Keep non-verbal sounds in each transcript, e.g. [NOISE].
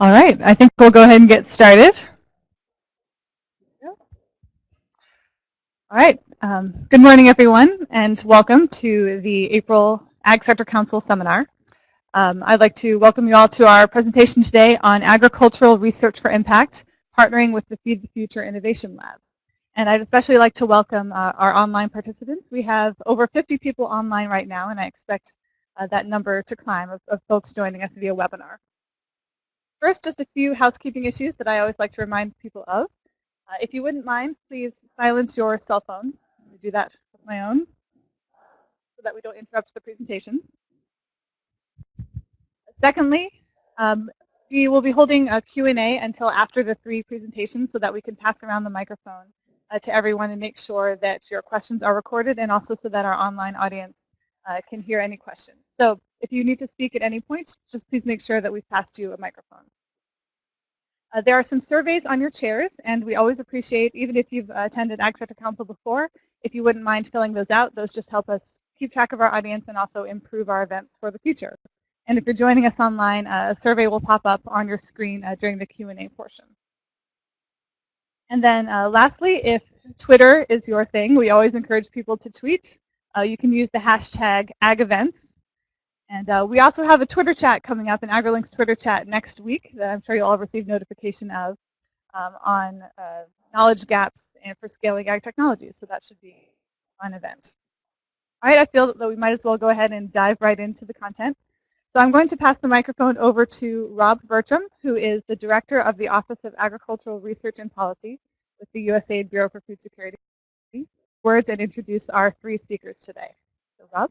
All right, I think we'll go ahead and get started. All right, um, good morning everyone and welcome to the April Ag Sector Council Seminar. Um, I'd like to welcome you all to our presentation today on agricultural research for impact, partnering with the Feed the Future Innovation Lab. And I'd especially like to welcome uh, our online participants. We have over 50 people online right now and I expect uh, that number to climb of, of folks joining us via webinar. First, just a few housekeeping issues that I always like to remind people of. Uh, if you wouldn't mind, please silence your cell phones. Me do that with my own so that we don't interrupt the presentations. Secondly, um, we will be holding a Q&A until after the three presentations so that we can pass around the microphone uh, to everyone and make sure that your questions are recorded and also so that our online audience uh, can hear any questions. So if you need to speak at any point, just please make sure that we've passed you a microphone. Uh, there are some surveys on your chairs, and we always appreciate, even if you've attended Ag Sector Council before, if you wouldn't mind filling those out. Those just help us keep track of our audience and also improve our events for the future. And if you're joining us online, uh, a survey will pop up on your screen uh, during the Q&A portion. And then uh, lastly, if Twitter is your thing, we always encourage people to tweet. Uh, you can use the hashtag AgEvents and uh, we also have a Twitter chat coming up, an AgriLinks Twitter chat next week that I'm sure you'll all receive notification of um, on uh, knowledge gaps and for scaling ag technology. So that should be a fun event. All right, I feel that we might as well go ahead and dive right into the content. So I'm going to pass the microphone over to Rob Bertram, who is the Director of the Office of Agricultural Research and Policy with the USAID Bureau for Food Security. Words and introduce our three speakers today. So Rob?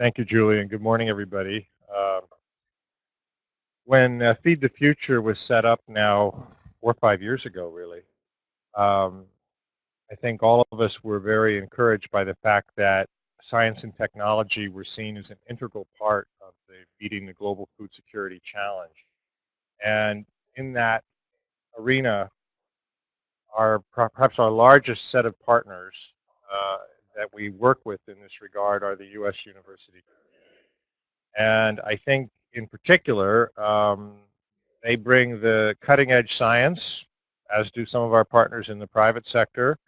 Thank you, Julie, and good morning, everybody. Uh, when uh, Feed the Future was set up now four or five years ago, really, um, I think all of us were very encouraged by the fact that science and technology were seen as an integral part of the the global food security challenge. And in that arena, our perhaps our largest set of partners uh, that we work with in this regard are the U.S. university And I think in particular, um, they bring the cutting edge science, as do some of our partners in the private sector.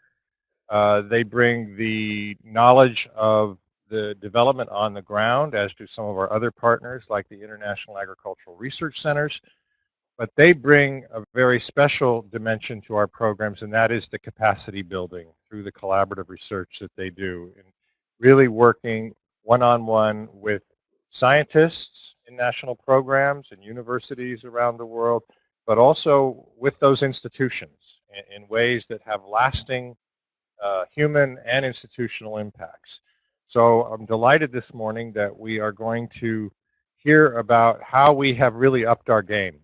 Uh, they bring the knowledge of the development on the ground, as do some of our other partners like the International Agricultural Research Centers. But they bring a very special dimension to our programs, and that is the capacity building through the collaborative research that they do. And really working one-on-one -on -one with scientists in national programs and universities around the world, but also with those institutions in, in ways that have lasting uh, human and institutional impacts. So I'm delighted this morning that we are going to hear about how we have really upped our game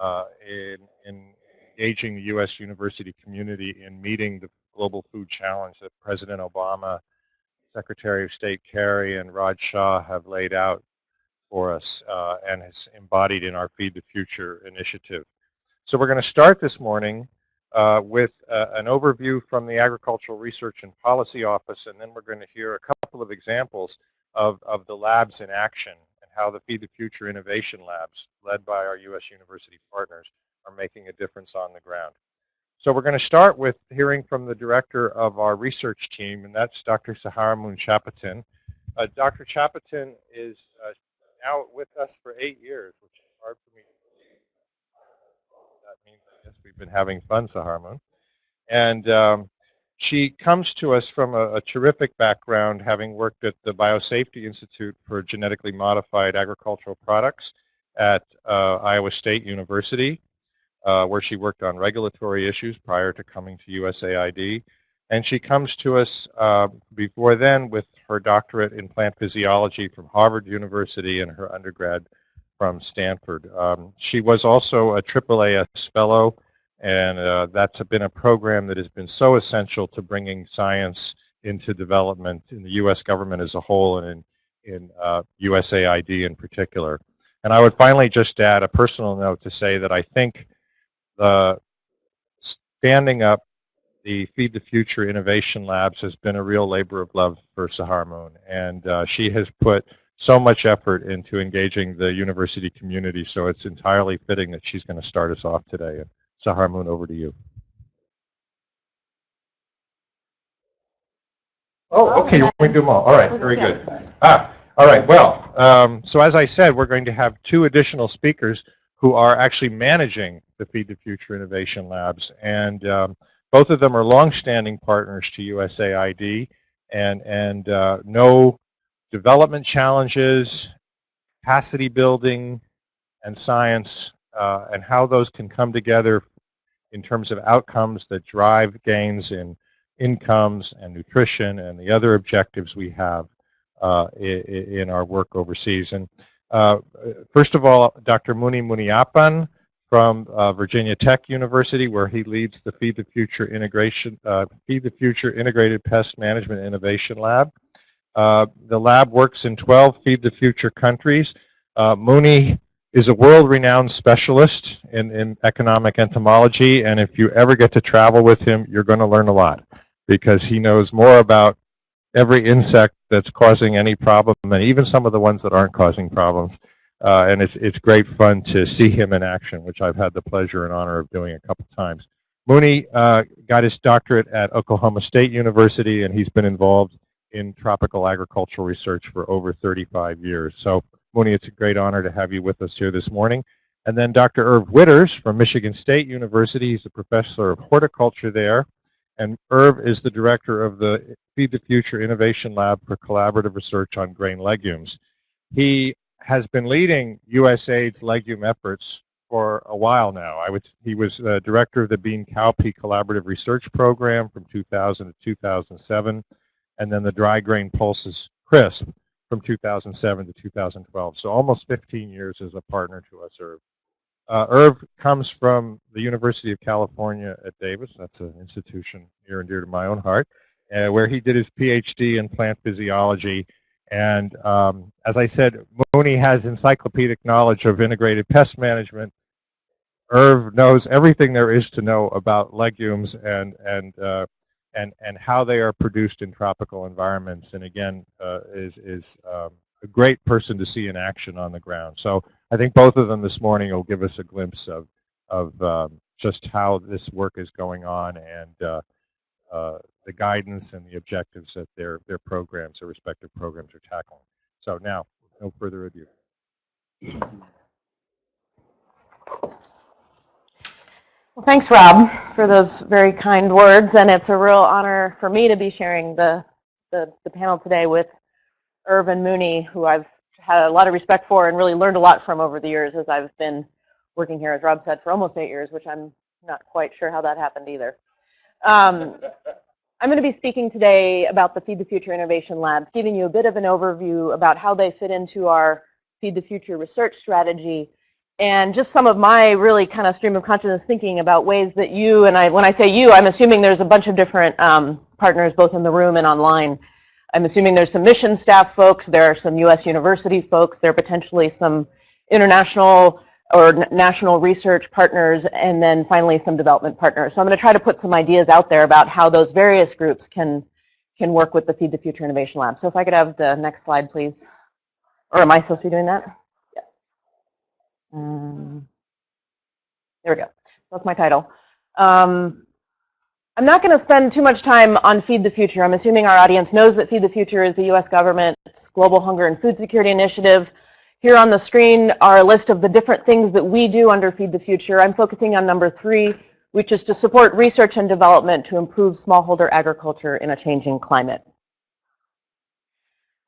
uh, in, in engaging the U.S. university community in meeting the global food challenge that President Obama, Secretary of State Kerry, and Raj Shah have laid out for us uh, and has embodied in our Feed the Future initiative. So we're going to start this morning uh, with uh, an overview from the Agricultural Research and Policy Office, and then we're going to hear a couple of examples of, of the labs in action and how the Feed the Future Innovation Labs, led by our U.S. university partners, are making a difference on the ground. So we're going to start with hearing from the director of our research team, and that's Dr. Saharamun Chapotin. Uh, Dr. Chapotin is uh, now with us for eight years, which is hard for me to believe. That means I guess we've been having fun, Saharah Moon. And um, she comes to us from a, a, terrific background, having worked at the Biosafety Institute for Genetically Modified Agricultural Products at uh, Iowa State University, uh, where she worked on regulatory issues prior to coming to USAID. And she comes to us uh, before then with her doctorate in plant physiology from Harvard University and her undergrad from Stanford. Um, she was also a AAAS fellow and uh, that's been a program that has been so essential to bringing science into development in the U.S. government as a whole and in, in uh, USAID in particular. And I would finally just add a personal note to say that I think the standing up the Feed the Future Innovation Labs has been a real labor of love for Saharah Moon. And uh, she has put so much effort into engaging the university community, so it's entirely fitting that she's going to start us off today. And Saharah Moon, over to you. Oh, okay, you want do them all. All right, very good. Ah, all right, well, um, so as I said, we're going to have two additional speakers who are actually managing the Feed the Future Innovation Labs. And um, both of them are longstanding partners to USAID and, and uh, know development challenges, capacity building, and science, uh, and how those can come together in terms of outcomes that drive gains in incomes and nutrition and the other objectives we have uh, in our work overseas. And uh, first of all, Dr. Muni Muniappan from uh, Virginia Tech University, where he leads the Feed the Future Integration, uh, Feed the Future Integrated Pest Management Innovation Lab. Uh, the lab works in 12 Feed the Future countries. Uh, Muni is a world-renowned specialist in, in economic entomology, and if you ever get to travel with him, you're going to learn a lot because he knows more about every insect that's causing any problem, and even some of the ones that aren't causing problems. Uh, and it's it's great fun to see him in action, which I've had the pleasure and honor of doing a couple times. Muni uh, got his doctorate at Oklahoma State University, and he's been involved in tropical agricultural research for over 35 years. So, Muni, it's a great honor to have you with us here this morning. And then Dr. Irv Widders from Michigan State University. He's a professor of horticulture there. And Irv is the director of the Feed the Future Innovation Lab for Collaborative Research on Grain Legumes. He has been leading USAID's legume efforts for a while now. I would, he was uh, director of the Bean Cowpea Collaborative Research Program from 2000 to 2007, and then the Dry Grain Pulses CRSP from 2007 to 2012. So almost 15 years as a partner to us, Irv. Uh, Irv comes from the University of California at Davis. That's an institution near and dear to my own heart, uh, where he did his PhD in plant physiology. And um, as I said, Muni has encyclopedic knowledge of integrated pest management. Irv knows everything there is to know about legumes and and uh, and and how they are produced in tropical environments. And again, uh, is is um, a great person to see in action on the ground. So I think both of them this morning will give us a glimpse of, of um, just how this work is going on and uh, uh, the guidance and the objectives that their, their programs, their respective programs are tackling. So now, no further ado. Well, thanks, Rob, for those very kind words. And it's a real honor for me to be sharing the, the, the panel today with Irvin Muni, who I've had a lot of respect for and really learned a lot from over the years as I've been working here, as Rob said, for almost eight years, which I'm not quite sure how that happened either. Um, I'm going to be speaking today about the Feed the Future Innovation Labs, giving you a bit of an overview about how they fit into our Feed the Future research strategy and just some of my really kind of stream of consciousness thinking about ways that you, and I, when I say you, I'm assuming there's a bunch of different um, partners both in the room and online, I'm assuming there's some mission staff folks, there are some U.S. university folks, there are potentially some international or national research partners, and then finally some development partners. So I'm going to try to put some ideas out there about how those various groups can can work with the Feed the Future Innovation Lab. So if I could have the next slide, please. Or am I supposed to be doing that? Yes. Um, there we go. That's my title. Um, I'm not going to spend too much time on Feed the Future. I'm assuming our audience knows that Feed the Future is the U.S. government's global hunger and food security initiative. Here on the screen are a list of the different things that we do under Feed the Future. I'm focusing on number three, which is to support research and development to improve smallholder agriculture in a changing climate.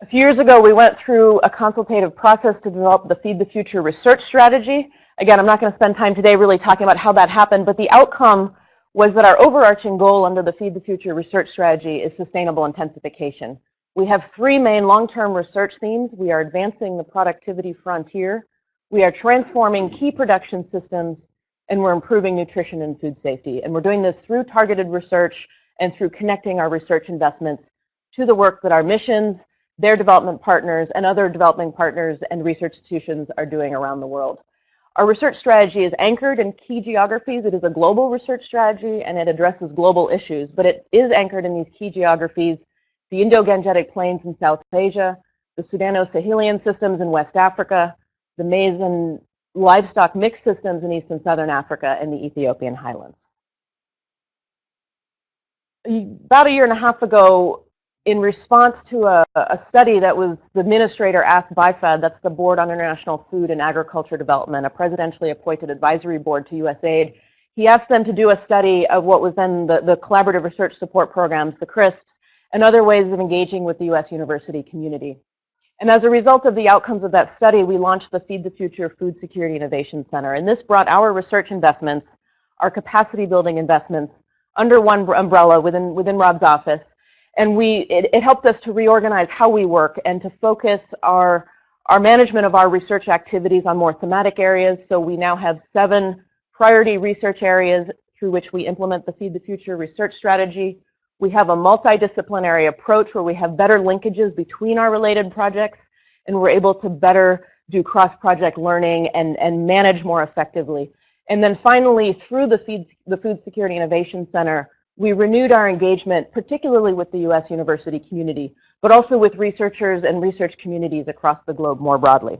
A few years ago, we went through a consultative process to develop the Feed the Future research strategy. Again, I'm not going to spend time today really talking about how that happened, but the outcome was that our overarching goal under the Feed the Future research strategy is sustainable intensification. We have three main long-term research themes. We are advancing the productivity frontier, we are transforming key production systems, and we're improving nutrition and food safety. And we're doing this through targeted research and through connecting our research investments to the work that our missions, their development partners, and other development partners and research institutions are doing around the world. Our research strategy is anchored in key geographies. It is a global research strategy and it addresses global issues, but it is anchored in these key geographies, the Indo-Gangetic Plains in South Asia, the Sudano-Sahelian systems in West Africa, the maize and livestock mixed systems in East and Southern Africa, and the Ethiopian highlands. About a year and a half ago, in response to a, a, study that was the administrator asked BIFAD, that's the Board on International Food and Agriculture Development, a presidentially appointed advisory board to USAID. He asked them to do a study of what was then the, the collaborative research support programs, the CRSPs, and other ways of engaging with the U.S. university community. And as a result of the outcomes of that study, we launched the Feed the Future Food Security Innovation Center. And this brought our research investments, our capacity building investments, under one umbrella within, within Rob's office and we, it, it helped us to reorganize how we work and to focus our, our management of our research activities on more thematic areas. So we now have seven priority research areas through which we implement the Feed the Future research strategy. We have a multidisciplinary approach where we have better linkages between our related projects and we're able to better do cross-project learning and, and manage more effectively. And then finally, through the, Feed, the Food Security Innovation Center, we renewed our engagement, particularly with the U.S. university community, but also with researchers and research communities across the globe more broadly.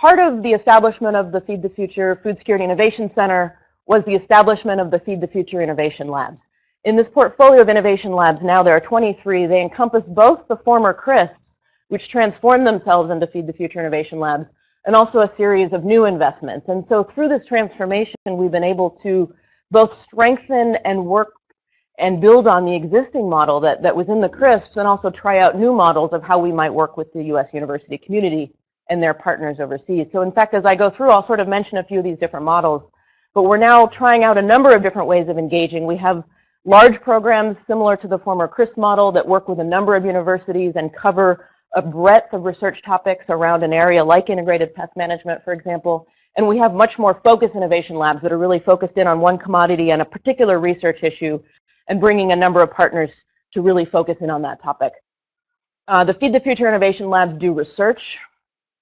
Part of the establishment of the Feed the Future Food Security Innovation Center was the establishment of the Feed the Future Innovation Labs. In this portfolio of innovation labs now, there are 23. They encompass both the former CRSPs, which transformed themselves into Feed the Future Innovation Labs, and also a series of new investments. And so through this transformation, we've been able to both strengthen and work and build on the existing model that, that was in the CRSPs and also try out new models of how we might work with the U.S. university community and their partners overseas. So in fact, as I go through, I'll sort of mention a few of these different models. But we're now trying out a number of different ways of engaging. We have large programs similar to the former CRSP model that work with a number of universities and cover a breadth of research topics around an area like integrated pest management, for example. And we have much more focused innovation labs that are really focused in on one commodity and a particular research issue and bringing a number of partners to really focus in on that topic. Uh, the Feed the Future Innovation Labs do research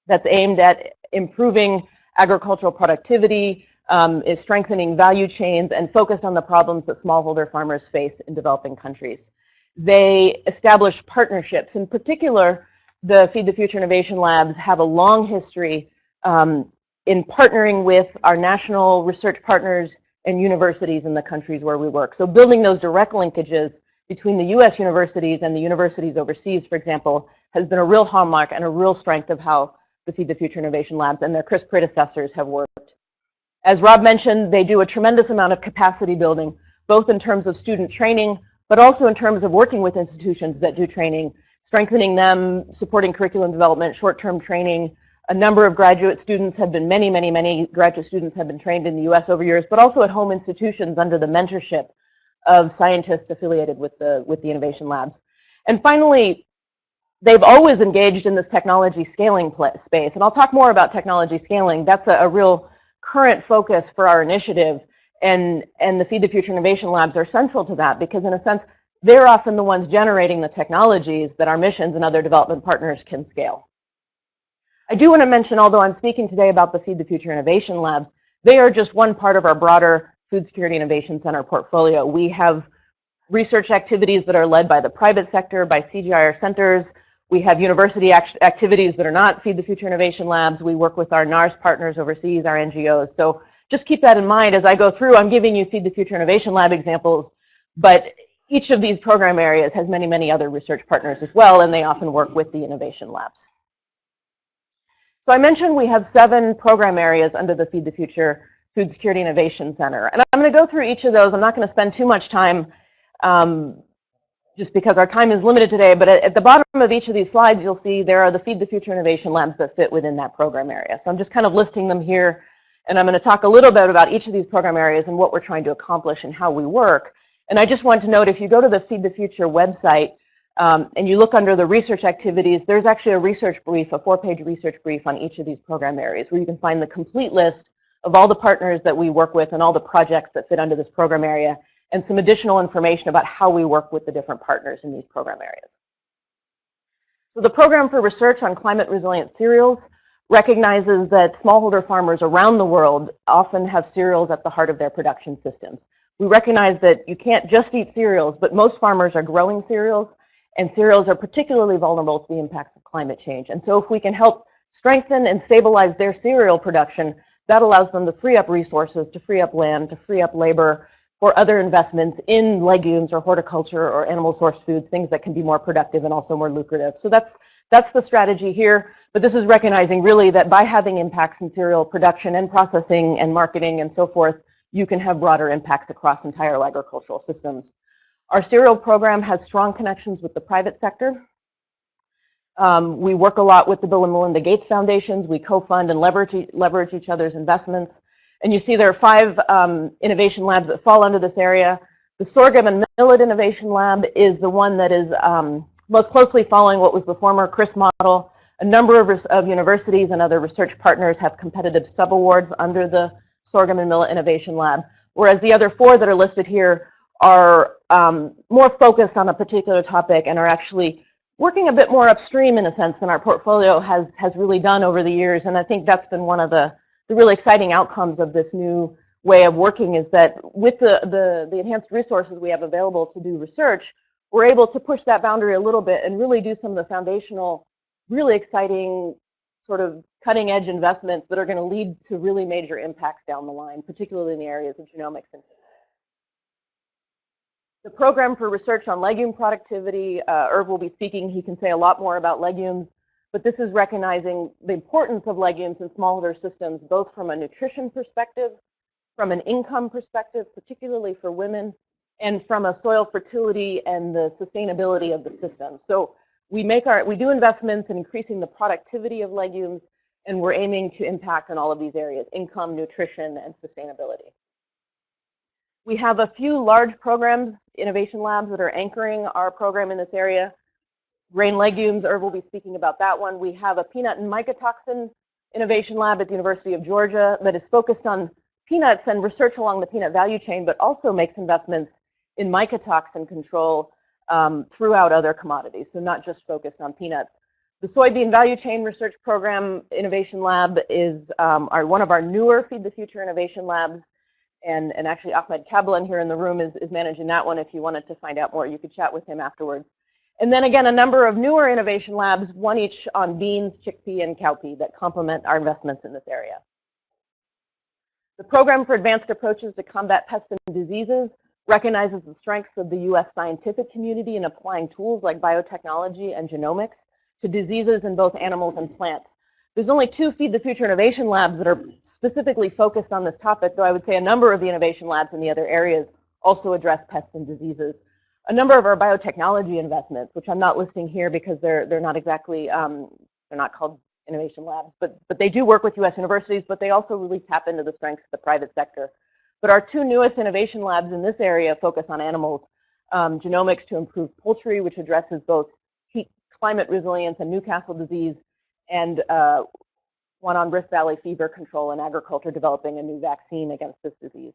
that's aimed at improving agricultural productivity, um, is strengthening value chains, and focused on the problems that smallholder farmers face in developing countries. They establish partnerships. In particular, the Feed the Future Innovation Labs have a long history um, in partnering with our national research partners and universities in the countries where we work. So building those direct linkages between the U.S. universities and the universities overseas, for example, has been a real hallmark and a real strength of how the Feed the Future Innovation Labs and their CRSP predecessors have worked. As Rob mentioned, they do a tremendous amount of capacity building, both in terms of student training, but also in terms of working with institutions that do training, strengthening them, supporting curriculum development, short-term training, a number of graduate students have been, many, many, many graduate students have been trained in the U.S. over years, but also at home institutions under the mentorship of scientists affiliated with the, with the innovation labs. And finally, they've always engaged in this technology scaling space. And I'll talk more about technology scaling. That's a, a real current focus for our initiative. And, and the Feed the Future Innovation Labs are central to that because in a sense, they're often the ones generating the technologies that our missions and other development partners can scale. I do want to mention, although I'm speaking today about the Feed the Future Innovation Labs, they are just one part of our broader Food Security Innovation Center portfolio. We have research activities that are led by the private sector, by CGIAR centers. We have university act activities that are not Feed the Future Innovation Labs. We work with our NARS partners overseas, our NGOs. So just keep that in mind as I go through. I'm giving you Feed the Future Innovation Lab examples, but each of these program areas has many, many other research partners as well, and they often work with the innovation labs. So I mentioned we have seven program areas under the Feed the Future Food Security Innovation Center. And I'm going to go through each of those. I'm not going to spend too much time um, just because our time is limited today. But at, at, the bottom of each of these slides, you'll see there are the Feed the Future Innovation Labs that fit within that program area. So I'm just kind of listing them here. And I'm going to talk a little bit about each of these program areas and what we're trying to accomplish and how we work. And I just want to note, if you go to the Feed the Future website, um, and you look under the research activities, there's actually a research brief, a four-page research brief on each of these program areas where you can find the complete list of all the partners that we work with and all the projects that fit under this program area and some additional information about how we work with the different partners in these program areas. So the Program for Research on Climate Resilient Cereals recognizes that smallholder farmers around the world often have cereals at the heart of their production systems. We recognize that you can't just eat cereals, but most farmers are growing cereals, and cereals are particularly vulnerable to the impacts of climate change. And so if we can help strengthen and stabilize their cereal production, that allows them to free up resources, to free up land, to free up labor for other investments in legumes or horticulture or animal source foods, things that can be more productive and also more lucrative. So that's, that's the strategy here. But this is recognizing really that by having impacts in cereal production and processing and marketing and so forth, you can have broader impacts across entire agricultural systems. Our cereal program has strong connections with the private sector. Um, we work a lot with the Bill and Melinda Gates Foundations. We co-fund and leverage, leverage each other's investments. And you see there are five um, innovation labs that fall under this area. The Sorghum and Millet Innovation Lab is the one that is um, most closely following what was the former CRIS model. A number of, of universities and other research partners have competitive sub-awards under the Sorghum and Millet Innovation Lab, whereas the other four that are listed here are um, more focused on a particular topic and are actually working a bit more upstream in a sense than our portfolio has, has really done over the years. And I think that's been one of the, the really exciting outcomes of this new way of working is that with the, the, the enhanced resources we have available to do research, we're able to push that boundary a little bit and really do some of the foundational, really exciting sort of cutting edge investments that are going to lead to really major impacts down the line, particularly in the areas of genomics and the program for research on legume productivity, uh, Irv will be speaking. He can say a lot more about legumes, but this is recognizing the importance of legumes in smallholder systems, both from a nutrition perspective, from an income perspective, particularly for women, and from a soil fertility and the sustainability of the system. So we make our, we do investments in increasing the productivity of legumes, and we're aiming to impact on all of these areas, income, nutrition, and sustainability. We have a few large programs, innovation labs that are anchoring our program in this area. Grain legumes, Irv will be speaking about that one. We have a peanut and mycotoxin innovation lab at the University of Georgia that is focused on peanuts and research along the peanut value chain, but also makes investments in mycotoxin control um, throughout other commodities, so not just focused on peanuts. The Soybean Value Chain Research Program Innovation Lab is um, our, one of our newer Feed the Future innovation labs. And, and actually Ahmed Kablan here in the room is, is managing that one. If you wanted to find out more, you could chat with him afterwards. And then again, a number of newer innovation labs, one each on beans, chickpea, and cowpea that complement our investments in this area. The Program for Advanced Approaches to Combat Pests and Diseases recognizes the strengths of the U.S. scientific community in applying tools like biotechnology and genomics to diseases in both animals and plants. There's only two Feed the Future Innovation Labs that are specifically focused on this topic, though I would say a number of the innovation labs in the other areas also address pests and diseases. A number of our biotechnology investments, which I'm not listing here because they're, they're not exactly, um, they're not called innovation labs, but, but they do work with U.S. universities, but they also really tap into the strengths of the private sector. But our two newest innovation labs in this area focus on animals, um, genomics to improve poultry, which addresses both heat climate resilience and Newcastle disease, and uh, one on Rift Valley fever control and agriculture developing a new vaccine against this disease.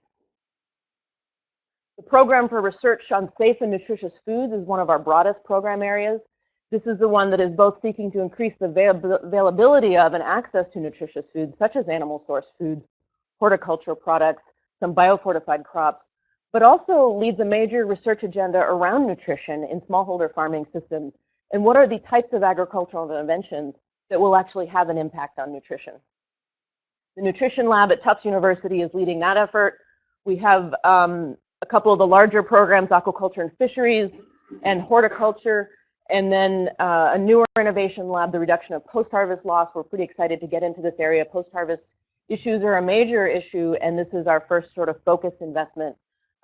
The program for research on safe and nutritious foods is one of our broadest program areas. This is the one that is both seeking to increase the availability of and access to nutritious foods, such as animal source foods, horticultural products, some biofortified crops, but also leads a major research agenda around nutrition in smallholder farming systems and what are the types of agricultural interventions that will actually have an impact on nutrition. The nutrition lab at Tufts University is leading that effort. We have um, a couple of the larger programs, aquaculture and fisheries and horticulture, and then uh, a newer innovation lab, the reduction of post-harvest loss. We're pretty excited to get into this area. Post-harvest issues are a major issue, and this is our first sort of focused investment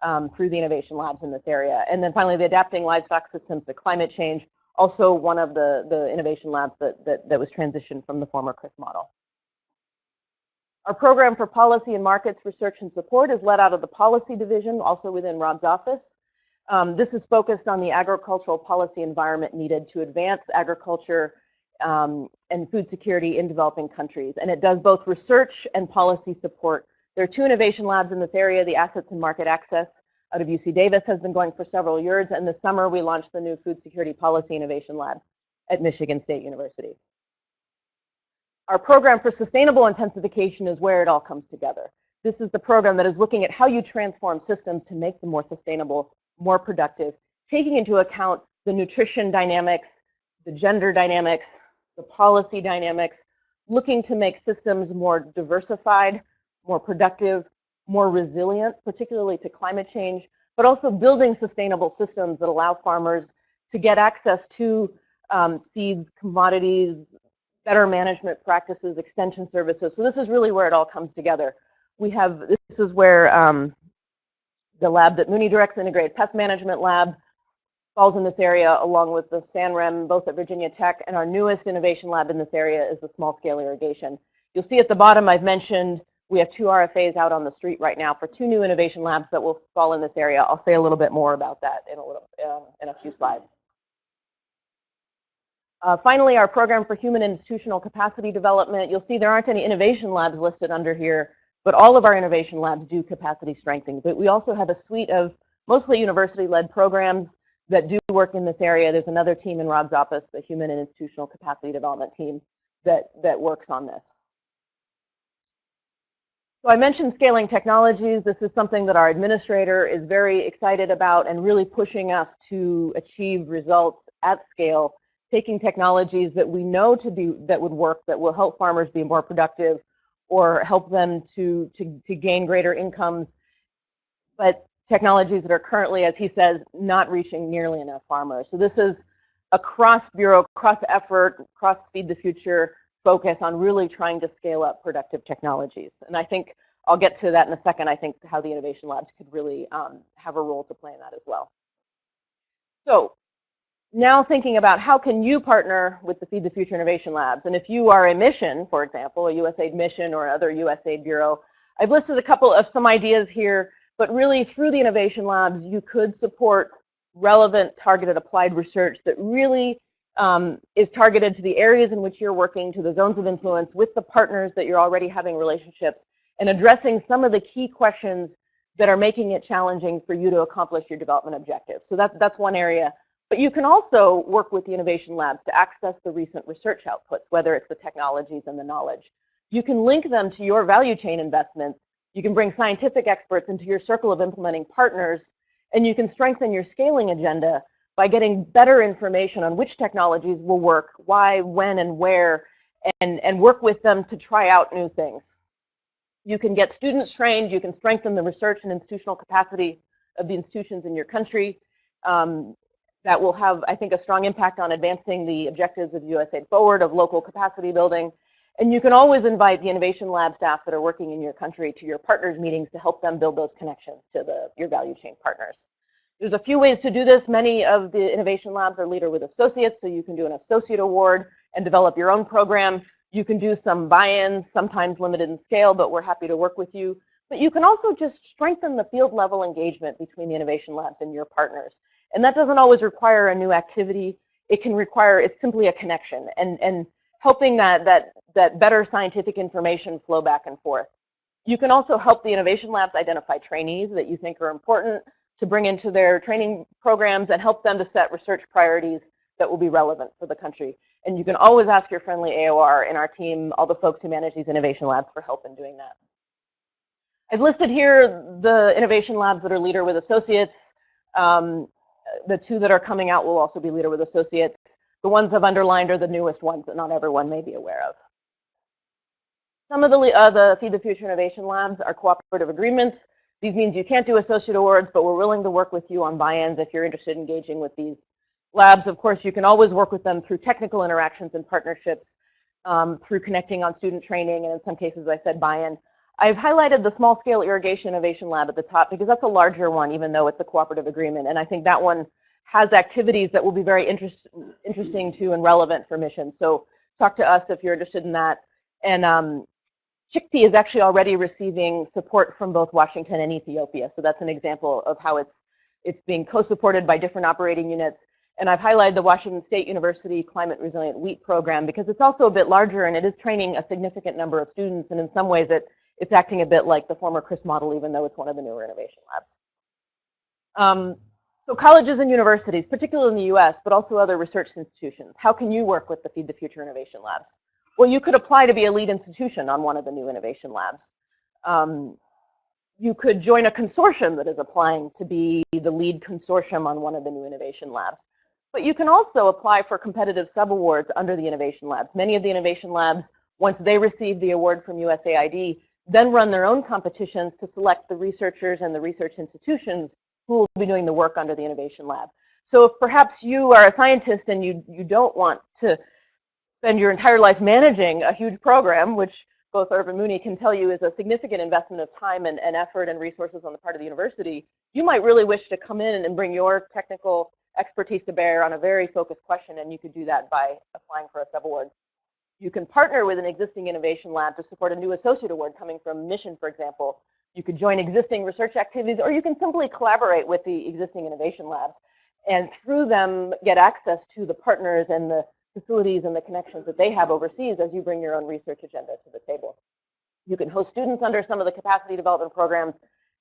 um, through the innovation labs in this area. And then finally, the adapting livestock systems to climate change also one of the, the innovation labs that, that, that was transitioned from the former CRIS model. Our program for policy and markets research and support is led out of the policy division, also within Rob's office. Um, this is focused on the agricultural policy environment needed to advance agriculture um, and food security in developing countries. And it does both research and policy support. There are two innovation labs in this area, the assets and market access out of UC Davis has been going for several years, and this summer we launched the new Food Security Policy Innovation Lab at Michigan State University. our program for sustainable intensification is where it all comes together. This is the program that is looking at how you transform systems to make them more sustainable, more productive, taking into account the nutrition dynamics, the gender dynamics, the policy dynamics, looking to make systems more diversified, more productive, more resilient, particularly to climate change, but also building sustainable systems that allow farmers to get access to um, seeds, commodities, better management practices, extension services. So this is really where it all comes together. We have, this is where um, the lab that Muni directs, Integrated Pest Management Lab, falls in this area along with the SANREM, both at Virginia Tech, and our newest innovation lab in this area is the small scale irrigation. You'll see at the bottom I've mentioned we have two RFAs out on the street right now for two new innovation labs that will fall in this area. I'll say a little bit more about that in a, little, um, in a few slides. Uh, finally, our program for human institutional capacity development. You'll see there aren't any innovation labs listed under here, but all of our innovation labs do capacity strengthening. But we also have a suite of mostly university-led programs that do work in this area. There's another team in Rob's office, the Human and Institutional Capacity Development team, that, that works on this. So I mentioned scaling technologies. This is something that our administrator is very excited about and really pushing us to achieve results at scale, taking technologies that we know to be that would work, that will help farmers be more productive or help them to, to, to gain greater incomes, but technologies that are currently, as he says, not reaching nearly enough farmers. So this is a cross-bureau, cross-effort, cross-feed the future focus on really trying to scale up productive technologies. And I think I'll get to that in a second, I think how the innovation labs could really um, have a role to play in that as well. So now thinking about how can you partner with the Feed the Future Innovation Labs. And if you are a mission, for example, a USAID mission or other USAID bureau, I've listed a couple of some ideas here but really, through the innovation labs, you could support relevant targeted applied research that really um, is targeted to the areas in which you're working, to the zones of influence with the partners that you're already having relationships, and addressing some of the key questions that are making it challenging for you to accomplish your development objectives. So that's, that's one area. But you can also work with the innovation labs to access the recent research outputs, whether it's the technologies and the knowledge. You can link them to your value chain investments you can bring scientific experts into your circle of implementing partners, and you can strengthen your scaling agenda by getting better information on which technologies will work, why, when, and where, and, and work with them to try out new things. You can get students trained, you can strengthen the research and institutional capacity of the institutions in your country. Um, that will have, I think, a strong impact on advancing the objectives of USAID Forward, of local capacity building, and you can always invite the Innovation Lab staff that are working in your country to your partners meetings to help them build those connections to the, your value chain partners. There's a few ways to do this. Many of the Innovation Labs are Leader with Associates, so you can do an associate award and develop your own program. You can do some buy-ins, sometimes limited in scale, but we're happy to work with you. But you can also just strengthen the field level engagement between the Innovation Labs and your partners. And that doesn't always require a new activity. It can require, it's simply a connection. And, and helping that, that, that better scientific information flow back and forth. You can also help the innovation labs identify trainees that you think are important to bring into their training programs and help them to set research priorities that will be relevant for the country. And you can always ask your friendly AOR in our team, all the folks who manage these innovation labs for help in doing that. I've listed here the innovation labs that are leader with associates. Um, the two that are coming out will also be leader with associates. The ones I've underlined are the newest ones that not everyone may be aware of. Some of the, uh, the Feed the Future Innovation Labs are cooperative agreements. These means you can't do associate awards, but we're willing to work with you on buy-ins if you're interested in engaging with these labs. Of course, you can always work with them through technical interactions and partnerships, um, through connecting on student training, and in some cases, I said buy-in. I've highlighted the Small Scale Irrigation Innovation Lab at the top because that's a larger one, even though it's a cooperative agreement. And I think that one has activities that will be very interest, interesting to and relevant for missions. So talk to us if you're interested in that. And um, Chickpea is actually already receiving support from both Washington and Ethiopia. So that's an example of how it's, it's being co-supported by different operating units. And I've highlighted the Washington State University Climate Resilient Wheat Program because it's also a bit larger and it is training a significant number of students. And in some ways it, it's acting a bit like the former CRIS model, even though it's one of the newer innovation labs. Um, so colleges and universities, particularly in the US, but also other research institutions, how can you work with the Feed the Future Innovation Labs? Well, you could apply to be a lead institution on one of the new innovation labs. Um, you could join a consortium that is applying to be the lead consortium on one of the new innovation labs. But you can also apply for competitive subawards under the innovation labs. Many of the innovation labs, once they receive the award from USAID, then run their own competitions to select the researchers and the research institutions who will be doing the work under the innovation lab. So if perhaps you are a scientist and you, you don't want to spend your entire life managing a huge program, which both Irv Muni can tell you is a significant investment of time and, and effort and resources on the part of the university, you might really wish to come in and bring your technical expertise to bear on a very focused question, and you could do that by applying for a sub-award. You can partner with an existing innovation lab to support a new associate award coming from Mission, for example. You could join existing research activities, or you can simply collaborate with the existing innovation labs and through them get access to the partners and the facilities and the connections that they have overseas as you bring your own research agenda to the table. You can host students under some of the capacity development programs,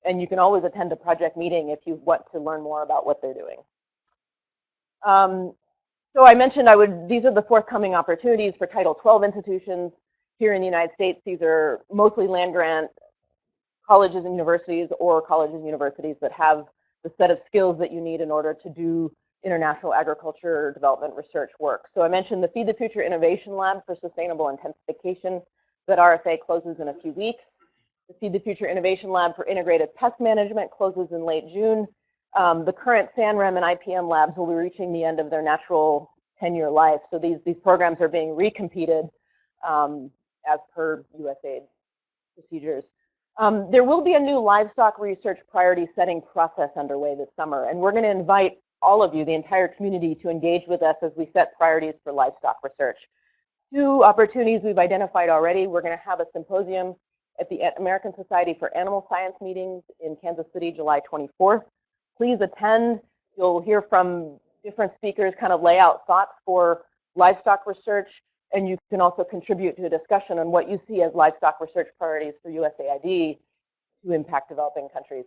and you can always attend a project meeting if you want to learn more about what they're doing. Um, so I mentioned I would, these are the forthcoming opportunities for Title 12 institutions here in the United States. These are mostly land grant colleges and universities or colleges and universities that have the set of skills that you need in order to do international agriculture development research work. So I mentioned the Feed the Future Innovation Lab for Sustainable Intensification that RFA closes in a few weeks. The Feed the Future Innovation Lab for Integrated Pest Management closes in late June. Um, the current SANREM and IPM labs will be reaching the end of their natural 10-year life. So these, these programs are being recompeted um, as per USAID procedures. Um, there will be a new livestock research priority setting process underway this summer, and we're going to invite all of you, the entire community, to engage with us as we set priorities for livestock research. Two opportunities we've identified already. We're going to have a symposium at the American Society for Animal Science meetings in Kansas City, July 24th. Please attend. You'll hear from different speakers kind of lay out thoughts for livestock research, and you can also contribute to a discussion on what you see as livestock research priorities for USAID to impact developing countries.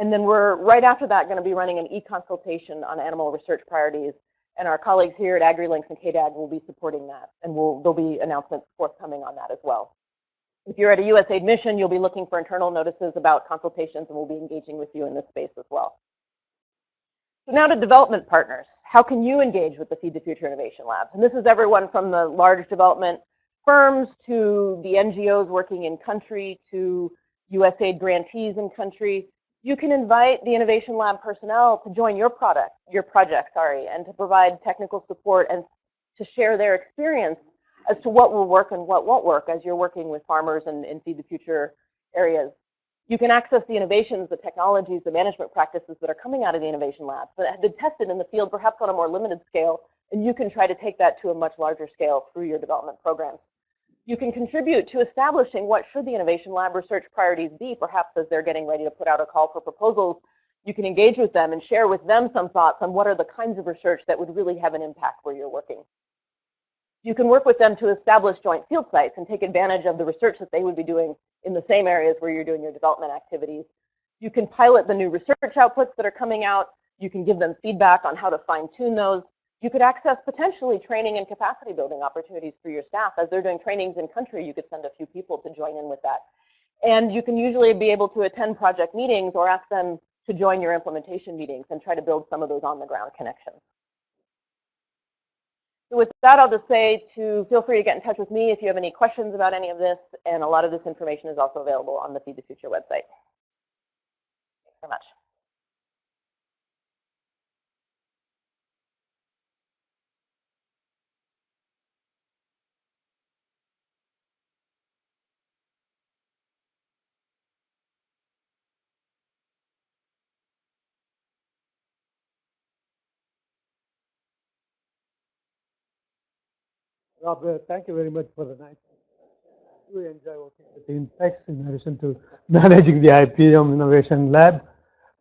And then we're right after that going to be running an e-consultation on animal research priorities. And our colleagues here at AgriLinks and KDAD will be supporting that. And we'll, there'll be announcements forthcoming on that as well. If you're at a USAID mission, you'll be looking for internal notices about consultations, and we'll be engaging with you in this space as well. So now to development partners. How can you engage with the Feed the Future Innovation Labs? And this is everyone from the large development firms to the NGOs working in country to USAID grantees in country you can invite the Innovation Lab personnel to join your product, your project, sorry, and to provide technical support and to share their experience as to what will work and what won't work as you're working with farmers and in Feed the Future areas. You can access the innovations, the technologies, the management practices that are coming out of the Innovation Labs that have been tested in the field, perhaps on a more limited scale, and you can try to take that to a much larger scale through your development programs. You can contribute to establishing what should the Innovation Lab research priorities be, perhaps as they're getting ready to put out a call for proposals. You can engage with them and share with them some thoughts on what are the kinds of research that would really have an impact where you're working. You can work with them to establish joint field sites and take advantage of the research that they would be doing in the same areas where you're doing your development activities. You can pilot the new research outputs that are coming out. You can give them feedback on how to fine tune those. You could access potentially training and capacity building opportunities for your staff. As they're doing trainings in country, you could send a few people to join in with that. And you can usually be able to attend project meetings or ask them to join your implementation meetings and try to build some of those on the ground connections. So with that, I'll just say to feel free to get in touch with me if you have any questions about any of this. And a lot of this information is also available on the Feed the Future website. Thanks very much. Rob, thank you very much for the night. Really enjoy working with the insects in addition to [LAUGHS] managing the IPM Innovation Lab.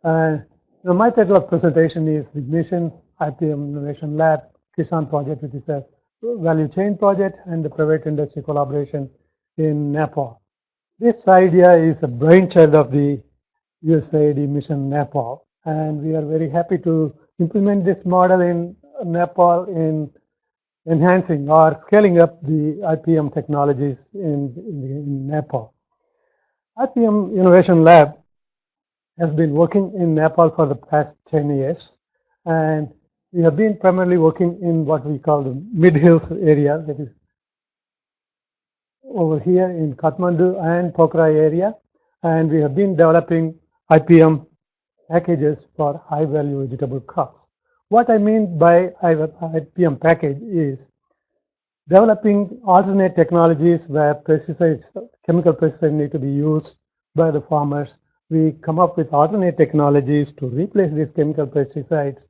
Uh, now my title of presentation is the Mission IPM Innovation Lab Kisan project, which is a value chain project and the private industry collaboration in Nepal. This idea is a brainchild of the USAID Mission Nepal, and we are very happy to implement this model in Nepal in enhancing or scaling up the IPM technologies in, in, in Nepal. IPM Innovation Lab has been working in Nepal for the past 10 years. And we have been primarily working in what we call the mid-hills area, that is over here in Kathmandu and Pokhara area. And we have been developing IPM packages for high value vegetable crops. What I mean by IPM package is developing alternate technologies where pesticides, chemical pesticides need to be used by the farmers. We come up with alternate technologies to replace these chemical pesticides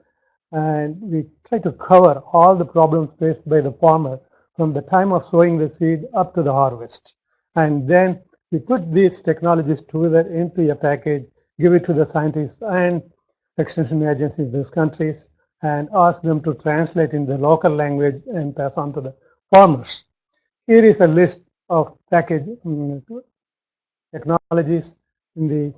and we try to cover all the problems faced by the farmer from the time of sowing the seed up to the harvest. And then we put these technologies together into a package, give it to the scientists and extension agencies in these countries, and ask them to translate in the local language and pass on to the farmers. Here is a list of package um, technologies in the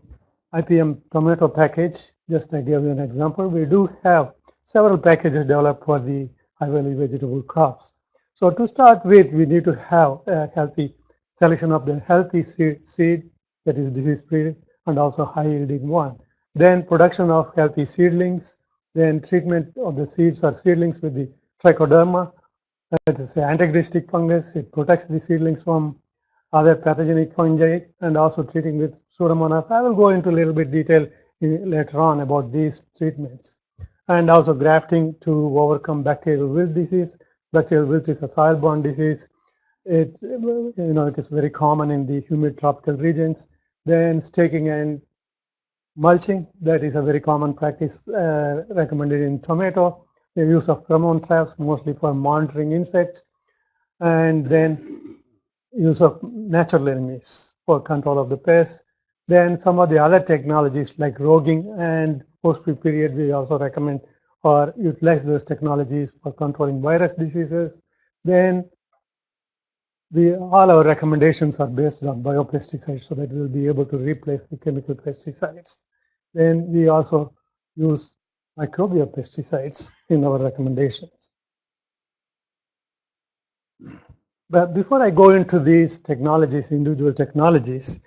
IPM tomato package. Just to give you an example. We do have several packages developed for the high value vegetable crops. So to start with, we need to have a healthy selection of the healthy seed, seed that is disease free and also high yielding one. Then production of healthy seedlings, then treatment of the seeds or seedlings with the trichoderma, that is an antagonistic fungus. It protects the seedlings from other pathogenic fungi and also treating with Pseudomonas. I will go into a little bit detail in, later on about these treatments. And also grafting to overcome bacterial wilt disease. Bacterial wilt is a soil-borne disease. It, you know, it is very common in the humid tropical regions. Then staking and mulching, that is a very common practice uh, recommended in tomato. The use of pheromone traps, mostly for monitoring insects. And then use of natural enemies for control of the pests. Then some of the other technologies like roguing and host-free period, we also recommend or utilize those technologies for controlling virus diseases. Then all our recommendations are based on biopesticides so that we'll be able to replace the chemical pesticides. Then we also use microbial pesticides in our recommendations. But before I go into these technologies, individual technologies,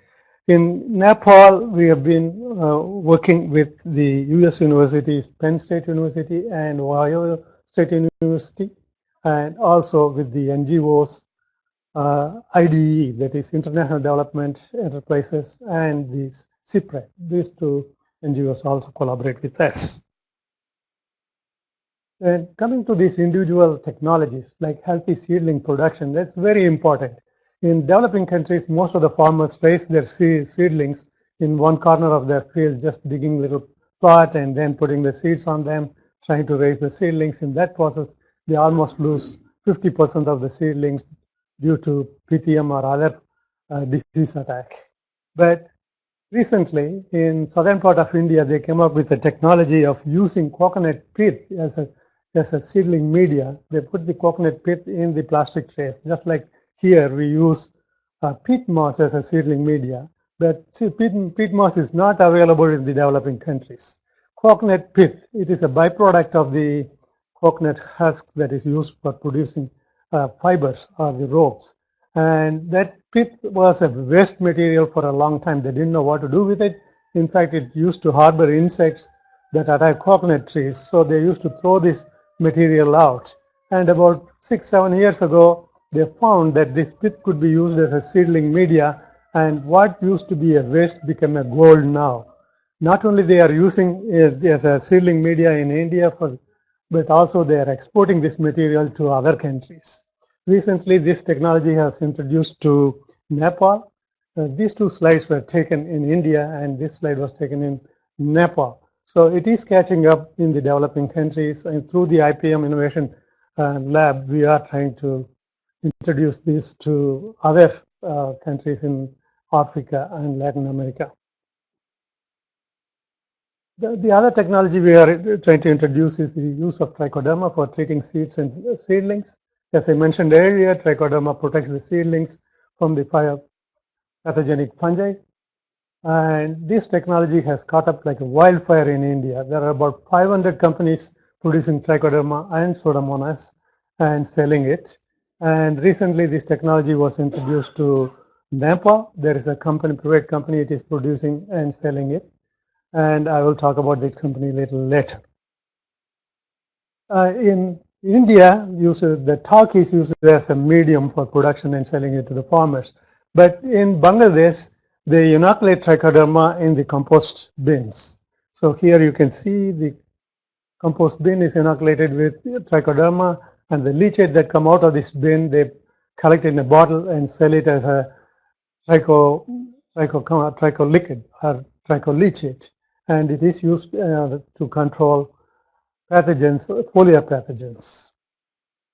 in Nepal, we have been uh, working with the US universities, Penn State University and Ohio State University, and also with the NGOs, uh, IDE, that is International Development Enterprises, and these CEAPRED. These two NGOs also collaborate with us. And coming to these individual technologies like healthy seedling production, that's very important. In developing countries, most of the farmers raise their seedlings in one corner of their field, just digging little plot and then putting the seeds on them, trying to raise the seedlings. In that process, they almost lose 50% of the seedlings due to PTM or other uh, disease attack. But recently, in southern part of India, they came up with the technology of using coconut pith as a as a seedling media. They put the coconut pith in the plastic trays, just like here we use uh, peat moss as a seedling media, but see, peat, peat moss is not available in the developing countries. Coconut pith, it is a byproduct of the coconut husk that is used for producing Uh, fibers or the ropes. And that pith was a waste material for a long time. They didn't know what to do with it. In fact, it used to harbor insects that attack coconut trees. So they used to throw this material out. And about six, seven years ago, they found that this pith could be used as a seedling media and what used to be a waste became a gold now. Not only they are using it as a seedling media in India, for, but also they are exporting this material to other countries. Recently, this technology has introduced to Nepal. Uh, these two slides were taken in India and this slide was taken in Nepal. So it is catching up in the developing countries and through the IPM Innovation uh, Lab, we are trying to introduce this to other uh, countries in Africa and Latin America. The, the, other technology we are trying to introduce is the use of trichoderma for treating seeds and seedlings. As I mentioned earlier, trichoderma protects the seedlings from the fire pathogenic fungi. And this technology has caught up like a wildfire in India. There are about 500 companies producing trichoderma and pseudomonas and selling it. And recently this technology was introduced to Nepal. There is a company, private company, it is producing and selling it. And I will talk about this company a little later. Uh, in India, uses the talc is used as a medium for production and selling it to the farmers. But in Bangladesh, they inoculate trichoderma in the compost bins. So here you can see the compost bin is inoculated with trichoderma and the leachate that come out of this bin, they collect in a bottle and sell it as a tricho, tricho, tricho liquid or tricholeachate. And it is used uh, to control pathogens, foliar pathogens.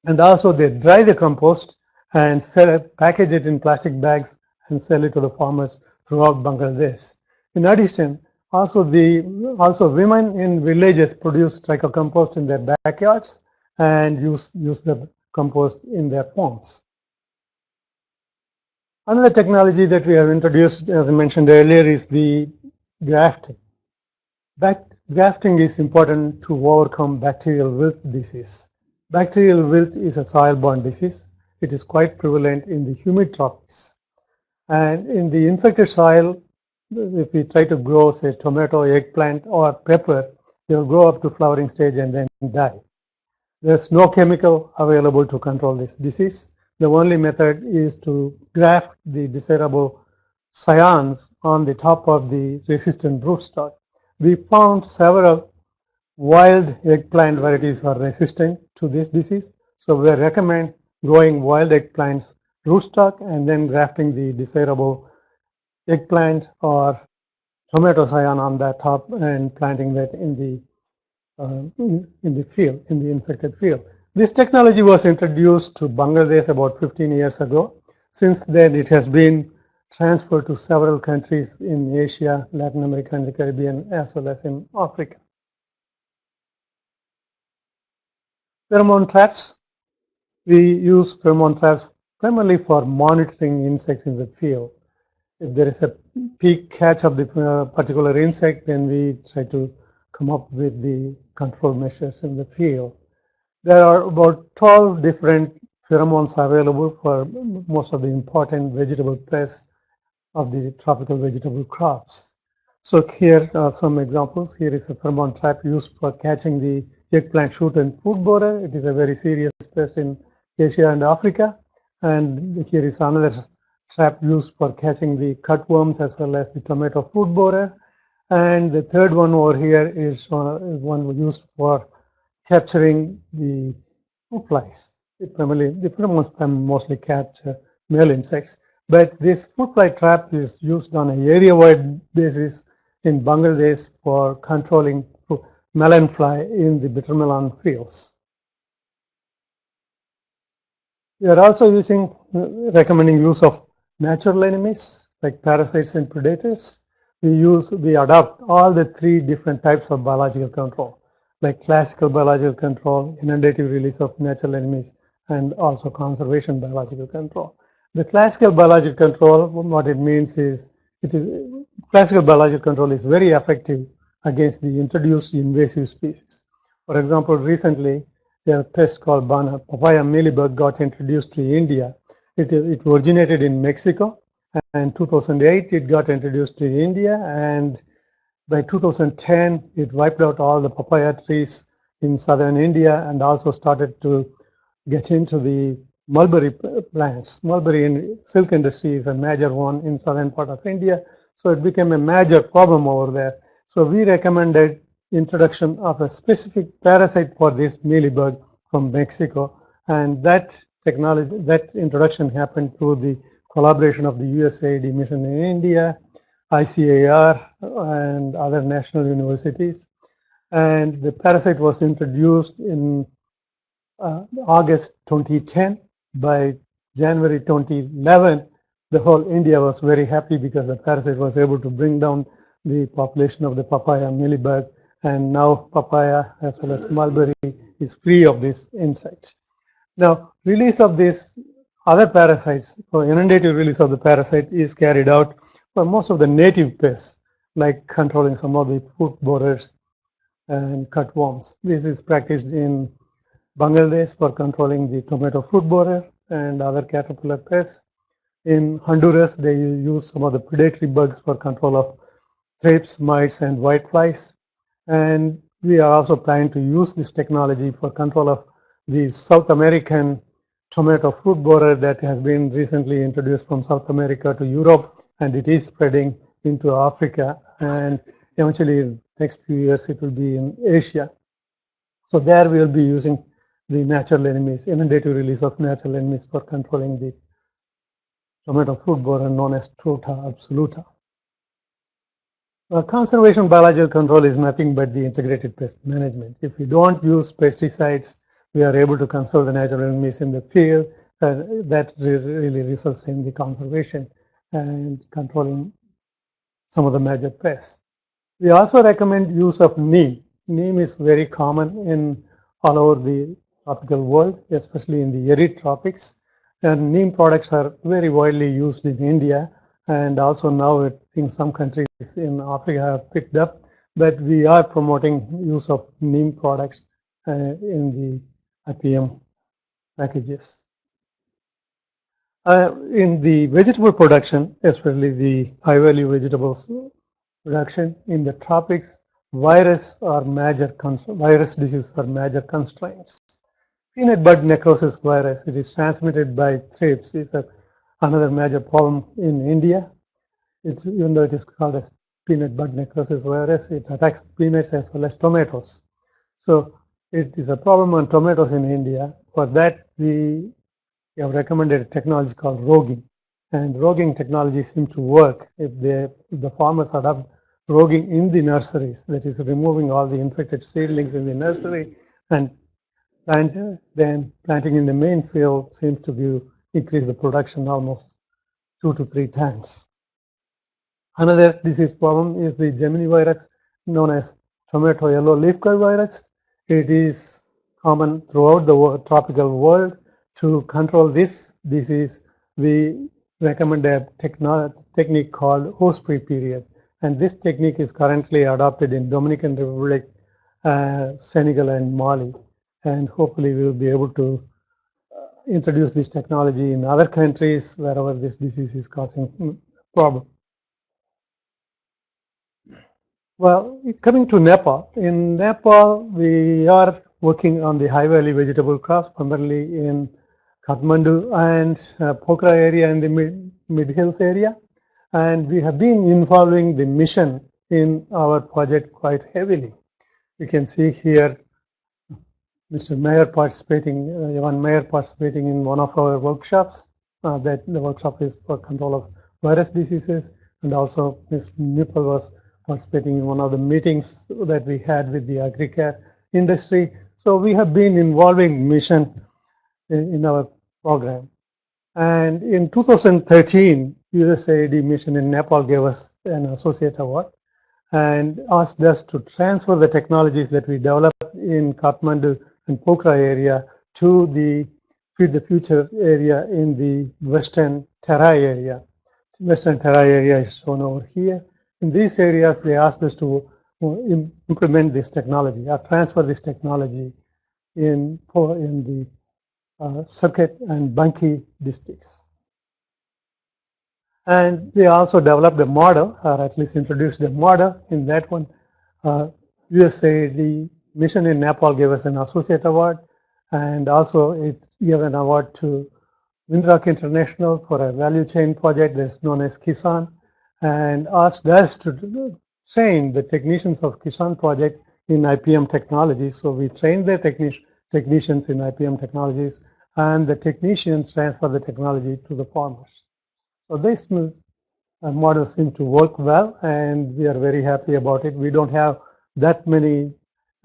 And also they dry the compost and sell it, package it in plastic bags and sell it to the farmers throughout Bangladesh. In addition, also the also women in villages produce trichocompost in their backyards and use use the compost in their homes. Another technology that we have introduced, as I mentioned earlier, is the grafting. Back, grafting is important to overcome bacterial wilt disease. Bacterial wilt is a soil-borne disease. It is quite prevalent in the humid tropics. And in the infected soil, if we try to grow, say, tomato, eggplant, or pepper, they'll grow up to flowering stage and then die. There's no chemical available to control this disease. The only method is to graft the desirable scions on the top of the resistant rootstock. We found several wild eggplant varieties are resistant to this disease. So we recommend growing wild eggplants rootstock and then grafting the desirable eggplant or tomato scion on that top and planting that in the uh, in the field, in the infected field. This technology was introduced to Bangladesh about 15 years ago. Since then, it has been transferred to several countries in Asia, Latin America, and the Caribbean, as well as in Africa. Pheromone traps. We use pheromone traps primarily for monitoring insects in the field. If there is a peak catch of the uh, particular insect, then we try to come up with the control measures in the field. There are about 12 different pheromones available for most of the important vegetable pests of the tropical vegetable crops. So here are some examples. Here is a pheromone trap used for catching the eggplant shoot and fruit borer. It is a very serious pest in Asia and Africa. And here is another trap used for catching the cutworms as well as the tomato fruit borer. And the third one over here is, uh, one used for capturing the fruit flies. It primarily, the pheromones mostly capture male insects. But this fruit fly trap is used on an area-wide basis in Bangladesh for controlling melon fly in the bitter melon fields. We are also using, uh, recommending use of natural enemies like parasites and predators we use, we adopt all the three different types of biological control, like classical biological control, inundative release of natural enemies, and also conservation biological control. The classical biological control, what it means is, it is classical biological control is very effective against the introduced invasive species. For example, recently, there a pest called Bana, papaya mealybug got introduced to India. It, it originated in Mexico and 2008 it got introduced to India and by 2010 it wiped out all the papaya trees in southern India and also started to get into the mulberry plants. Mulberry in silk industry is a major one in southern part of India. So it became a major problem over there. So we recommended introduction of a specific parasite for this mealybug from Mexico. And that technology, that introduction happened through the collaboration of the USAID mission in India, ICAR, and other national universities. And the parasite was introduced in uh, August 2010. By January 2011, the whole India was very happy because the parasite was able to bring down the population of the papaya mealybug. And now papaya as well as mulberry is free of this insect. Now, release of these other parasites, so inundative release of the parasite is carried out for most of the native pests, like controlling some of the fruit borers and cutworms. This is practiced in Bangladesh for controlling the tomato fruit borer and other caterpillar pests. In Honduras, they use some of the predatory bugs for control of thrips, mites, and whiteflies. And we are also planning to use this technology for control of the South American tomato fruit borer that has been recently introduced from South America to Europe, and it is spreading into Africa. And eventually, in next few years, it will be in Asia. So there we will be using the natural enemies, inundative release of natural enemies for controlling the tomato fruit borer known as Tuta absoluta. Conservation biological control is nothing but the integrated pest management. If we don't use pesticides, we are able to conserve the natural enemies in the field. Uh, that really results in the conservation and controlling some of the major pests. We also recommend use of neem. Neem is very common in all over the tropical world, especially in the arid tropics. And neem products are very widely used in India and also now in some countries in Africa have picked up. But we are promoting use of neem products uh, in the IPM packages. Uh, in the vegetable production, especially the high value vegetables production in the tropics, virus or major virus diseases are major constraints. Peanut bud necrosis virus, it is transmitted by thrips, is a, another major problem in India. It's, even though it is called as peanut bud necrosis virus, it attacks peanuts as well as tomatoes. So it is a problem on tomatoes in India. For that, we have recommended a technology called roguing. And roguing technology seems to work if, they, if the farmers adopt roguing in the nurseries, that is removing all the infected seedlings in the nursery and plant, then planting in the main field seems to be increase the production almost two to three times. Another disease problem is the Gemini virus known as tomato yellow leaf curl virus. It is common throughout the world, tropical world. To control this disease, we recommend a technique called host-free period. And this technique is currently adopted in Dominican Republic, uh, Senegal, and Mali and hopefully we will be able to uh, introduce this technology in other countries wherever this disease is causing problem. Well, coming to Nepal, in Nepal we are working on the high value vegetable crops, primarily in Kathmandu and uh, Pokhara area and the mid, mid hills area. And we have been involving the mission in our project quite heavily. You can see here Mr. Mayor participating, uh, Mayor participating in one of our workshops. Uh, that the workshop is for control of virus diseases, and also Ms. Nipple was participating in one of the meetings that we had with the AgriCare industry. So we have been involving mission in, in our program. And in 2013, USAID mission in Nepal gave us an associate award and asked us to transfer the technologies that we developed in Kathmandu and Pokhara area to the Feed the Future area in the Western Terai area. Western Terai area is shown over here. In these areas, they asked us to uh, implement this technology or transfer this technology in, in the uh, Surkhet and Banke districts. And they also developed a model, or at least introduced a model. In that one, uh, USAID mission in Nepal gave us an associate award and also it gave an award to Winrock International for a value chain project that's known as Kisan and asked us to train the technicians of Kisan project in IPM technologies. So we trained the technici technicians in IPM technologies and the technicians transfer the technology to the farmers. So this uh, model seems to work well and we are very happy about it. We don't have that many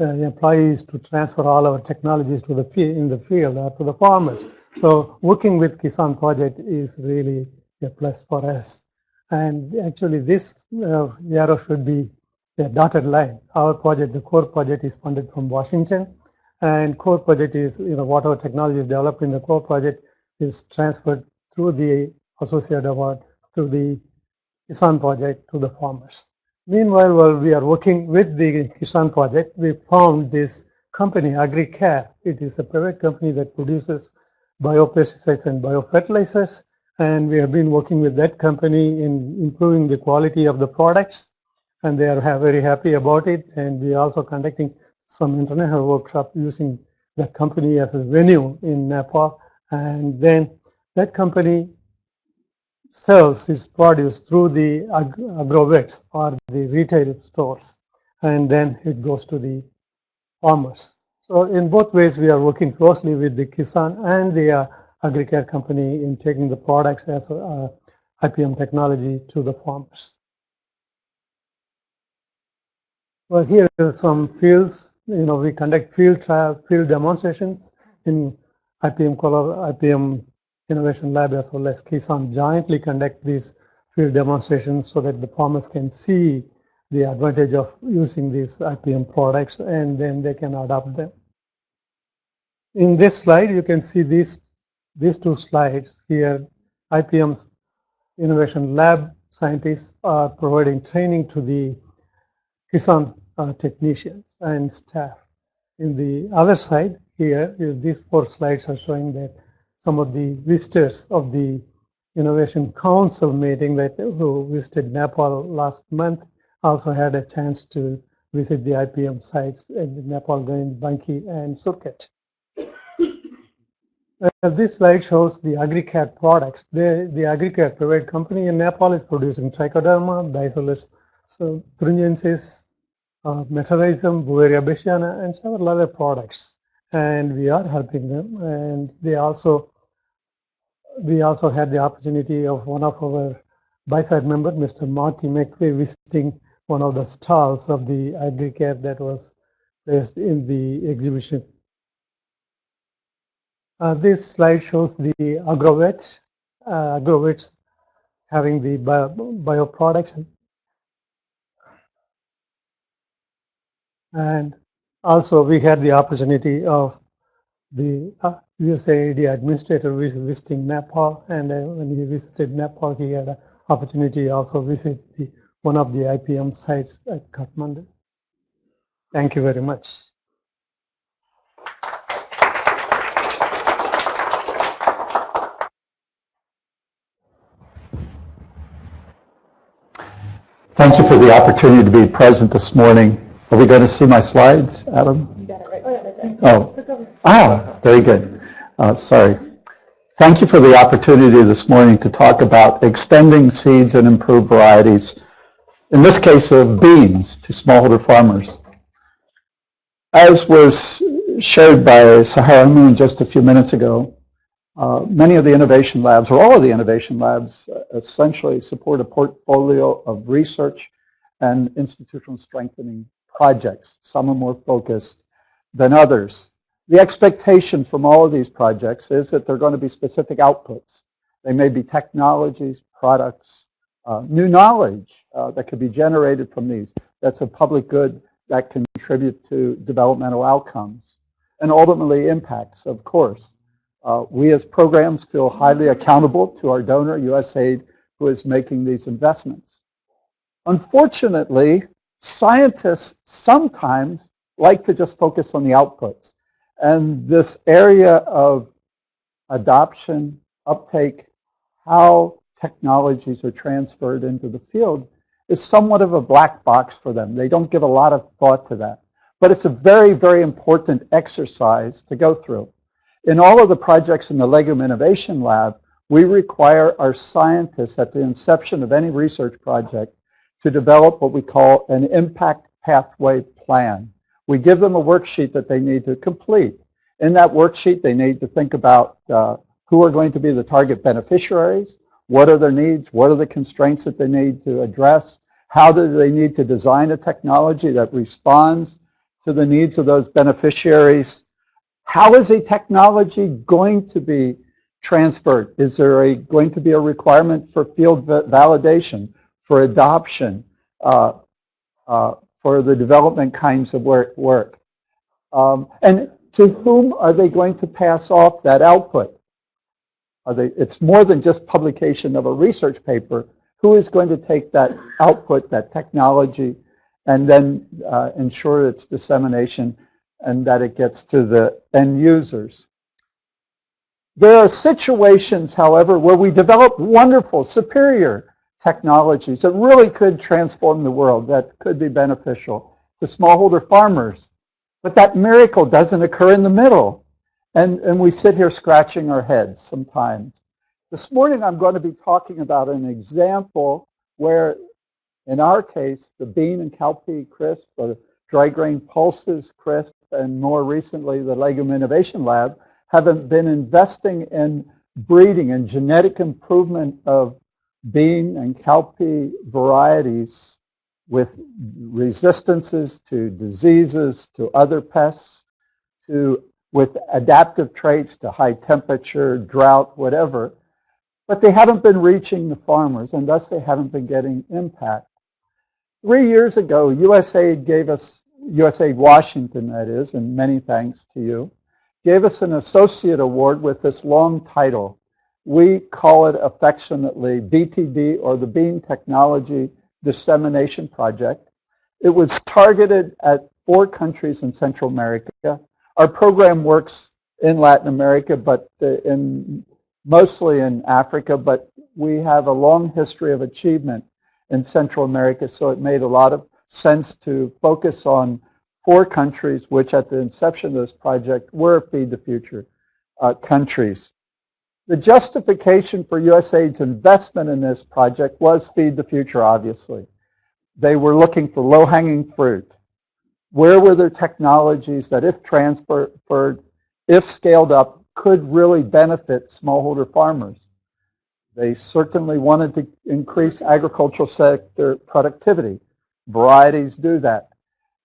employees to transfer all our technologies to the in the field or to the farmers. So working with Kisan project is really a plus for us. And actually this uh, arrow should be a dotted line. Our project, the core project is funded from Washington and core project is, you know, whatever technology is developed in the core project is transferred through the associate award through the Kisan project to the farmers. Meanwhile, while we are working with the Kisan project, we found this company, AgriCare. It is a private company that produces biopesticides and biofertilizers. And we have been working with that company in improving the quality of the products. And they are very happy about it. And we are also conducting some international workshop using that company as a venue in Nepal. And then that company sells its produce through the ag agrovets or the retail stores. And then it goes to the farmers. So in both ways, we are working closely with the Kisan and the uh, AgriCare company in taking the products as uh, IPM technology to the farmers. Well, here are some fields. You know, we conduct field trial, field demonstrations in IPM Color, IPM Innovation Lab as well as Kisan jointly conduct these field demonstrations so that the farmers can see the advantage of using these IPM products and then they can adopt them. In this slide, you can see these, these two slides here. IPM's Innovation Lab scientists are providing training to the Kisan uh, technicians and staff. In the other side here, these four slides are showing that some of the visitors of the Innovation Council meeting that who visited Nepal last month also had a chance to visit the IPM sites in Nepal, going Banke and Surkhet. Uh, this slide shows the AgriCare products. The, the AgriCare private company in Nepal is producing trichoderma, Bacillus so, thuringiensis, uh, bassiana, and several other products. And we are helping them. And they also, we also had the opportunity of one of our BIFAD member, Mr. Marty McVey, visiting one of the stalls of the AgriCare that was placed in the exhibition. Uh, this slide shows the agrovets, uh, agrovets having the bio, bioproducts. And also we had the opportunity of the uh, USAID administrator was visiting Nepal and uh, when he visited Nepal he had an opportunity also visit the one of the IPM sites at Kathmandu. Thank you very much. Thank you for the opportunity to be present this morning. Are we going to see my slides, Adam? You got it right. Oh, ah, very good. Uh, sorry. Thank you for the opportunity this morning to talk about extending seeds and improved varieties in this case of beans to smallholder farmers. As was shared by Saharah Moon just a few minutes ago, uh, many of the innovation labs, or all of the innovation labs, uh, essentially support a portfolio of research and institutional strengthening projects. Some are more focused than others. The expectation from all of these projects is that they're going to be specific outputs. They may be technologies, products, uh, new knowledge uh, that could be generated from these. That's a public good that can contribute to developmental outcomes and ultimately impacts, of course. Uh, we as programs feel highly accountable to our donor, USAID, who is making these investments. Unfortunately, scientists sometimes like to just focus on the outputs. And this area of adoption, uptake, how technologies are transferred into the field is somewhat of a black box for them. They don't give a lot of thought to that. But it's a very, very important exercise to go through. In all of the projects in the Legume Innovation Lab, we require our scientists at the inception of any research project to develop what we call an impact pathway plan. We give them a worksheet that they need to complete. In that worksheet, they need to think about uh, who are going to be the target beneficiaries, what are their needs? What are the constraints that they need to address? How do they need to design a technology that responds to the needs of those beneficiaries? How is a technology going to be transferred? Is there a, going to be a requirement for field validation, for adoption, uh, uh, for the development kinds of work? work? Um, and to whom are they going to pass off that output? They, it's more than just publication of a research paper. Who is going to take that output, that technology, and then uh, ensure its dissemination and that it gets to the end users. There are situations, however, where we develop wonderful, superior technologies that really could transform the world, that could be beneficial to smallholder farmers. But that miracle doesn't occur in the middle. And, and we sit here scratching our heads sometimes. This morning I'm going to be talking about an example where, in our case, the bean and cowpea CRSP, or dry grain pulses CRSP, and more recently the Legume Innovation Lab, have been investing in breeding and genetic improvement of bean and cowpea varieties with resistances to diseases, to other pests, to with adaptive traits to high temperature, drought, whatever. But they haven't been reaching the farmers, and thus they haven't been getting impact. Three years ago, USAID gave us, USAID Washington that is, and many thanks to you, gave us an associate award with this long title. We call it affectionately BTD, or the Bean Technology Dissemination Project. It was targeted at four countries in Central America. Our program works in Latin America, but uh, in mostly in Africa, but we have a long history of achievement in Central America, so it made a lot of sense to focus on four countries, which at the inception of this project were Feed the Future uh, countries. The justification for USAID's investment in this project was Feed the Future, obviously. They were looking for low-hanging fruit. Where were there technologies that if transferred, if scaled up, could really benefit smallholder farmers? They certainly wanted to increase agricultural sector productivity. Varieties do that.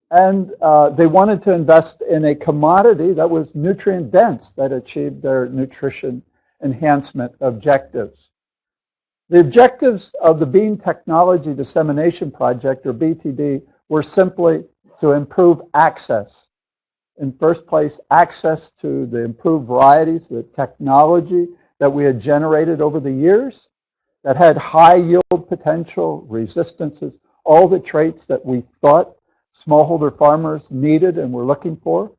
And uh, they wanted to invest in a commodity that was nutrient dense, that achieved their nutrition enhancement objectives. The objectives of the Bean Technology Dissemination Project, or BTD, were simply to improve access. In first place, access to the improved varieties, the technology that we had generated over the years that had high yield potential, resistances, all the traits that we thought smallholder farmers needed and were looking for.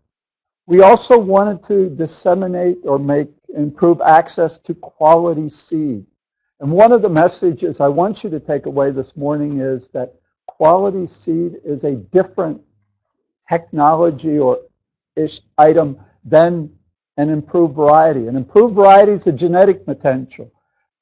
We also wanted to disseminate or make improve access to quality seed. And one of the messages I want you to take away this morning is that quality seed is a different technology or ish item than an improved variety. An improved variety is a genetic potential.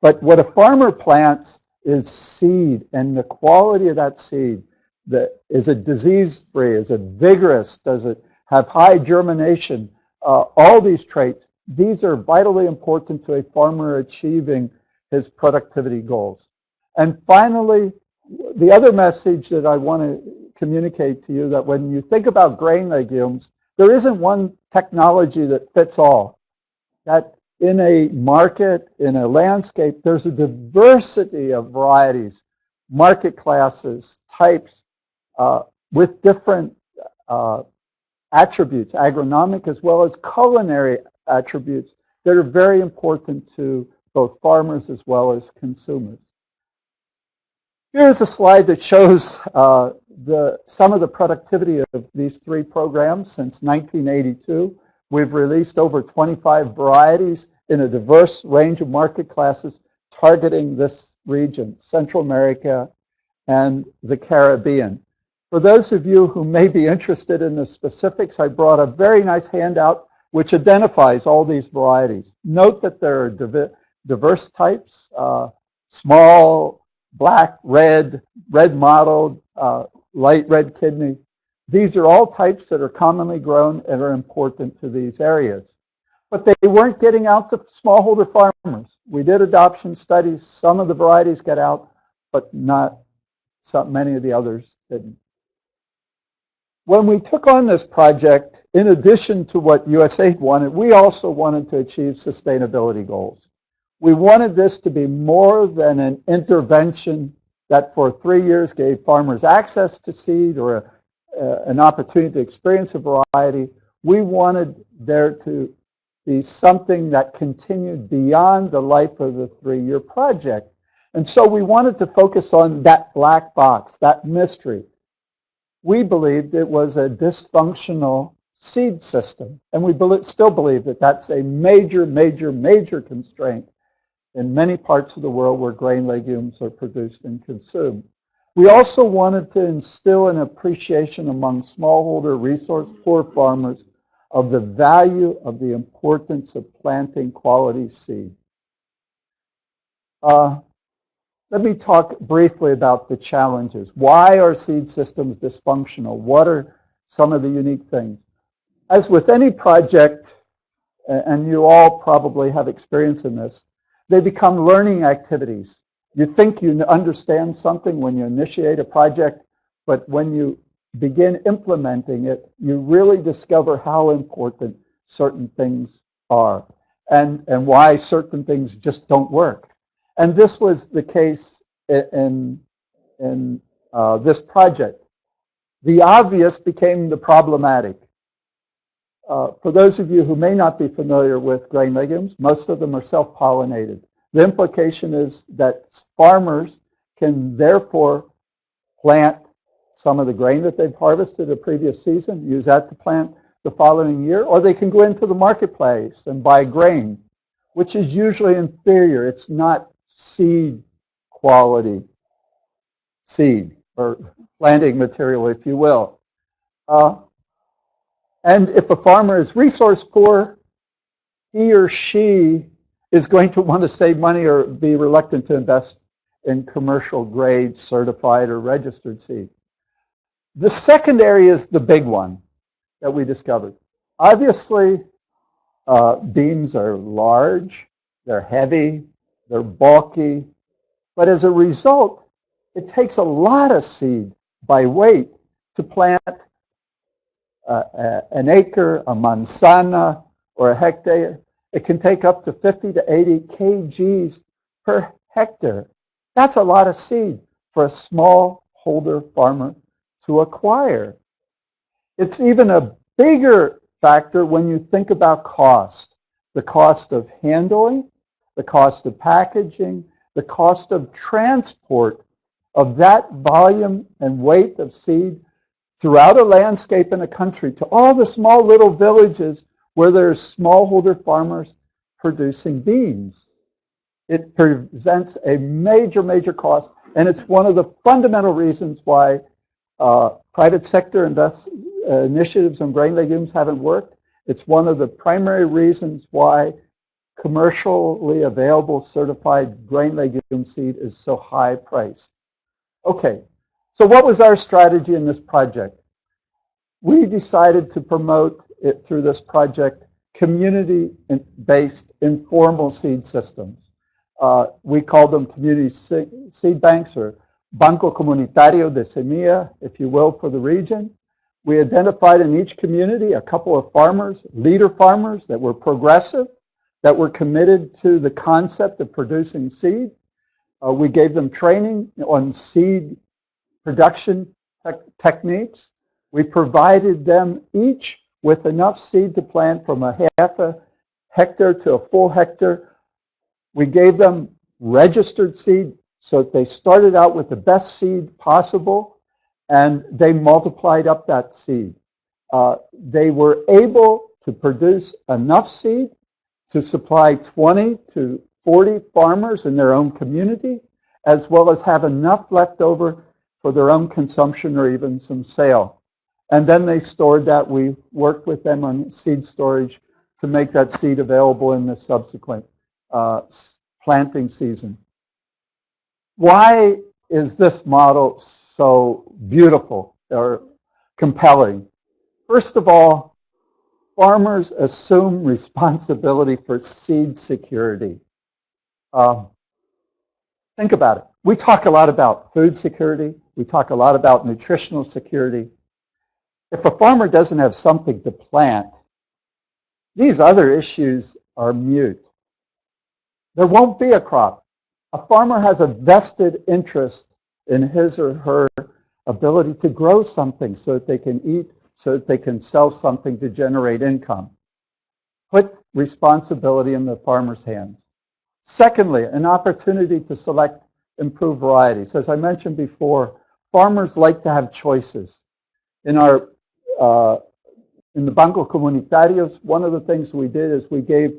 But what a farmer plants is seed and the quality of that seed the, is it disease-free? Is it vigorous? Does it have high germination? Uh, all these traits, these are vitally important to a farmer achieving his productivity goals. And finally, the other message that I want to communicate to you that when you think about grain legumes, there isn't one technology that fits all. That in a market, in a landscape, there's a diversity of varieties, market classes, types, uh, with different uh, attributes, agronomic as well as culinary attributes that are very important to both farmers as well as consumers. Here's a slide that shows uh, the, some of the productivity of these three programs since 1982. We've released over 25 varieties in a diverse range of market classes targeting this region, Central America and the Caribbean. For those of you who may be interested in the specifics, I brought a very nice handout which identifies all these varieties. Note that there are diverse types, uh, small, black, red, red mottled, uh, light red kidney. These are all types that are commonly grown and are important to these areas. But they weren't getting out to smallholder farmers. We did adoption studies. Some of the varieties get out, but not some, many of the others didn't. When we took on this project, in addition to what USAID wanted, we also wanted to achieve sustainability goals. We wanted this to be more than an intervention that for three years gave farmers access to seed or a, an opportunity to experience a variety. We wanted there to be something that continued beyond the life of the three-year project. And so we wanted to focus on that black box, that mystery we believed it was a dysfunctional seed system. And we bel still believe that that's a major, major, major constraint in many parts of the world where grain legumes are produced and consumed. We also wanted to instill an appreciation among smallholder resource poor farmers of the value of the importance of planting quality seed. Uh, let me talk briefly about the challenges. Why are seed systems dysfunctional? What are some of the unique things? As with any project, and you all probably have experience in this, they become learning activities. You think you understand something when you initiate a project, but when you begin implementing it, you really discover how important certain things are and, and why certain things just don't work. And this was the case in, in uh, this project. The obvious became the problematic. Uh, for those of you who may not be familiar with grain legumes, most of them are self-pollinated. The implication is that farmers can therefore plant some of the grain that they've harvested the previous season, use that to plant the following year, or they can go into the marketplace and buy grain, which is usually inferior. It's not seed quality seed or planting material, if you will. Uh, and if a farmer is resource poor, he or she is going to want to save money or be reluctant to invest in commercial grade certified or registered seed. The second area is the big one that we discovered. Obviously, uh, beans are large, they're heavy, they're bulky. But as a result, it takes a lot of seed by weight to plant uh, an acre, a manzana, or a hectare. It can take up to 50 to 80 kgs per hectare. That's a lot of seed for a small holder farmer to acquire. It's even a bigger factor when you think about cost. The cost of handling, the cost of packaging, the cost of transport of that volume and weight of seed throughout a landscape in a country to all the small little villages where there's smallholder farmers producing beans. It presents a major, major cost, and it's one of the fundamental reasons why uh, private sector invest, uh, initiatives on grain legumes haven't worked. It's one of the primary reasons why commercially available certified grain legume seed is so high priced. Okay, so what was our strategy in this project? We decided to promote it through this project community-based informal seed systems. Uh, we call them community seed banks or Banco Comunitario de Semilla, if you will, for the region. We identified in each community a couple of farmers, leader farmers that were progressive, that were committed to the concept of producing seed. Uh, we gave them training on seed production te techniques. We provided them each with enough seed to plant from a half a hectare to a full hectare. We gave them registered seed so that they started out with the best seed possible and they multiplied up that seed. Uh, they were able to produce enough seed to supply 20 to 40 farmers in their own community, as well as have enough left over for their own consumption or even some sale. And then they stored that. We worked with them on seed storage to make that seed available in the subsequent uh, planting season. Why is this model so beautiful or compelling? First of all, farmers assume responsibility for seed security. Um, think about it. We talk a lot about food security. We talk a lot about nutritional security. If a farmer doesn't have something to plant, these other issues are mute. There won't be a crop. A farmer has a vested interest in his or her ability to grow something so that they can eat so that they can sell something to generate income. Put responsibility in the farmer's hands. Secondly, an opportunity to select improved varieties. As I mentioned before, farmers like to have choices. In our uh, In the Banco Comunitarios, one of the things we did is we gave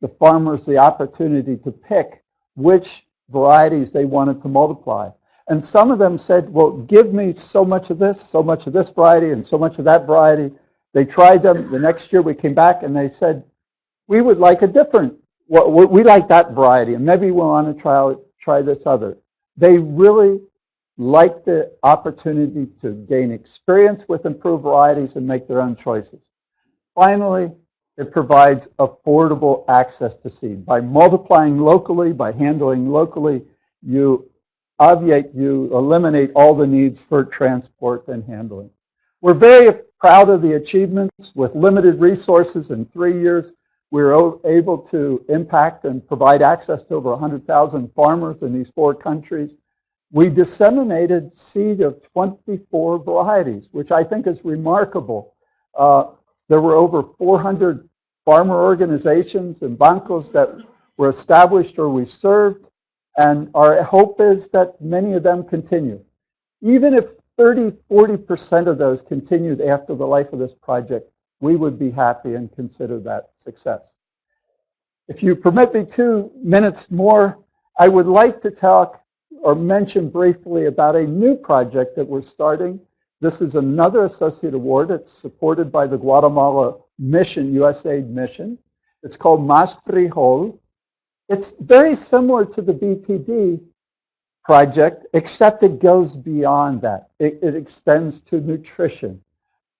the farmers the opportunity to pick which varieties they wanted to multiply. And some of them said, well, give me so much of this, so much of this variety, and so much of that variety. They tried them. The next year we came back and they said, we would like a different, we like that variety, and maybe we'll want to try, try this other. They really like the opportunity to gain experience with improved varieties and make their own choices. Finally, it provides affordable access to seed. By multiplying locally, by handling locally, you obviate, you eliminate all the needs for transport and handling. We're very proud of the achievements. With limited resources in three years, we were able to impact and provide access to over 100,000 farmers in these four countries. We disseminated seed of 24 varieties, which I think is remarkable. Uh, there were over 400 farmer organizations and bancos that were established or we served. And our hope is that many of them continue. Even if 30, 40% of those continued after the life of this project, we would be happy and consider that success. If you permit me two minutes more, I would like to talk or mention briefly about a new project that we're starting. This is another associate award. It's supported by the Guatemala mission, USAID mission. It's called Mas Frijol. It's very similar to the BTD project, except it goes beyond that. It, it extends to nutrition.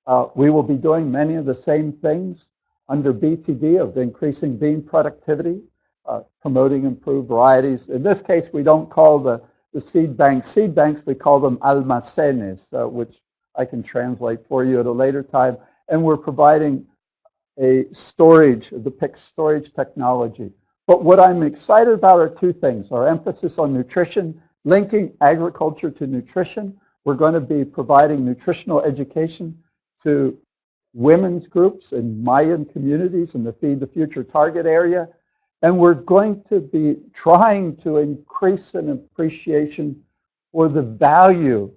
Uh, we will be doing many of the same things under BTD of increasing bean productivity, uh, promoting improved varieties. In this case, we don't call the, the seed banks seed banks, we call them almacenes, uh, which I can translate for you at a later time. And we're providing a storage, the PIC storage technology. But what I'm excited about are two things. Our emphasis on nutrition, linking agriculture to nutrition. We're going to be providing nutritional education to women's groups in Mayan communities in the Feed the Future target area. And we're going to be trying to increase an appreciation for the value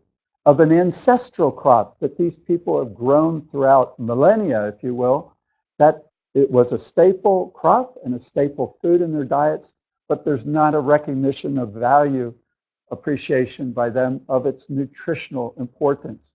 of an ancestral crop that these people have grown throughout millennia, if you will, that it was a staple crop and a staple food in their diets, but there's not a recognition of value appreciation by them of its nutritional importance.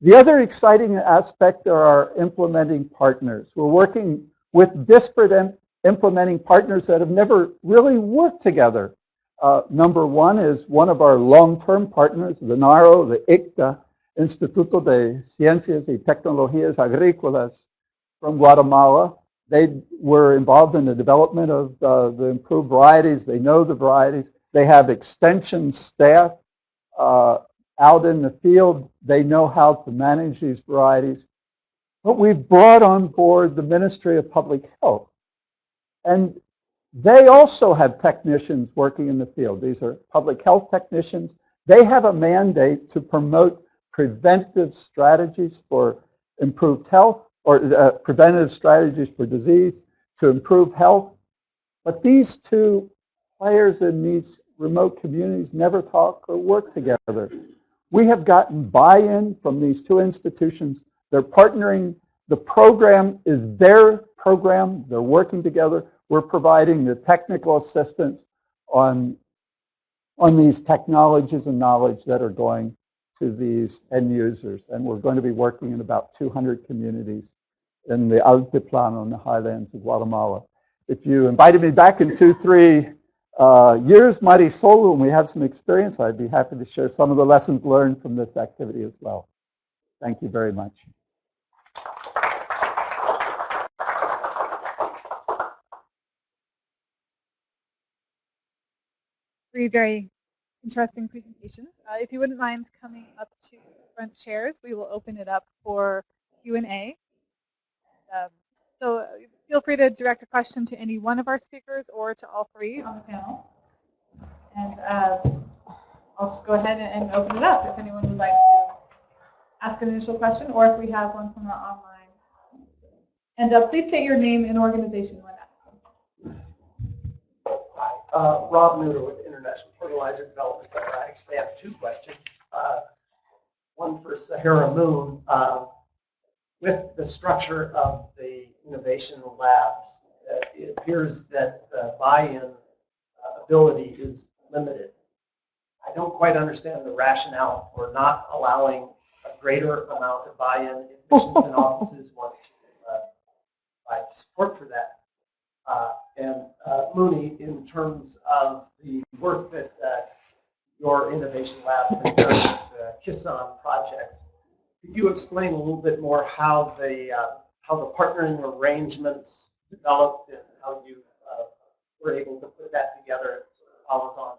The other exciting aspect are our implementing partners. We're working with disparate implementing partners that have never really worked together. Uh, number one is one of our long-term partners, the NARO, the ICTA, Instituto de Ciencias y Tecnologías Agrícolas, from Guatemala. They were involved in the development of uh, the improved varieties. They know the varieties. They have extension staff uh, out in the field. They know how to manage these varieties. But we've brought on board the Ministry of Public Health. And they also have technicians working in the field. These are public health technicians. They have a mandate to promote preventive strategies for improved health or uh, preventative strategies for disease to improve health. But these two players in these remote communities never talk or work together. We have gotten buy-in from these two institutions. They're partnering. The program is their program. They're working together. We're providing the technical assistance on, on these technologies and knowledge that are going to these end users. And we're going to be working in about 200 communities in the Altiplano in the highlands of Guatemala. If you invited me back in two, three uh, years, Marisol, and we have some experience, I'd be happy to share some of the lessons learned from this activity as well. Thank you very much. Three very interesting presentations. Uh, if you wouldn't mind coming up to front chairs, we will open it up for Q&A. Um, so uh, feel free to direct a question to any one of our speakers or to all three on the panel. And uh, I'll just go ahead and open it up if anyone would like to ask an initial question or if we have one from our online. And uh, please state your name and organization when asking. Hi, uh, Rob Nooter with Fertilizer Development Center. I actually have two questions. Uh, one for Saharah Moon. Uh, with the structure of the innovation labs, uh, it appears that the buy-in uh, ability is limited. I don't quite understand the rationale for not allowing a greater amount of buy-in if missions and offices want to uh, support for that. Uh, and uh, Muni, in terms of the work that uh, your innovation lab has done with the Kisan project, could you explain a little bit more how the uh, how the partnering arrangements developed and how you uh, were able to put that together? Of follows on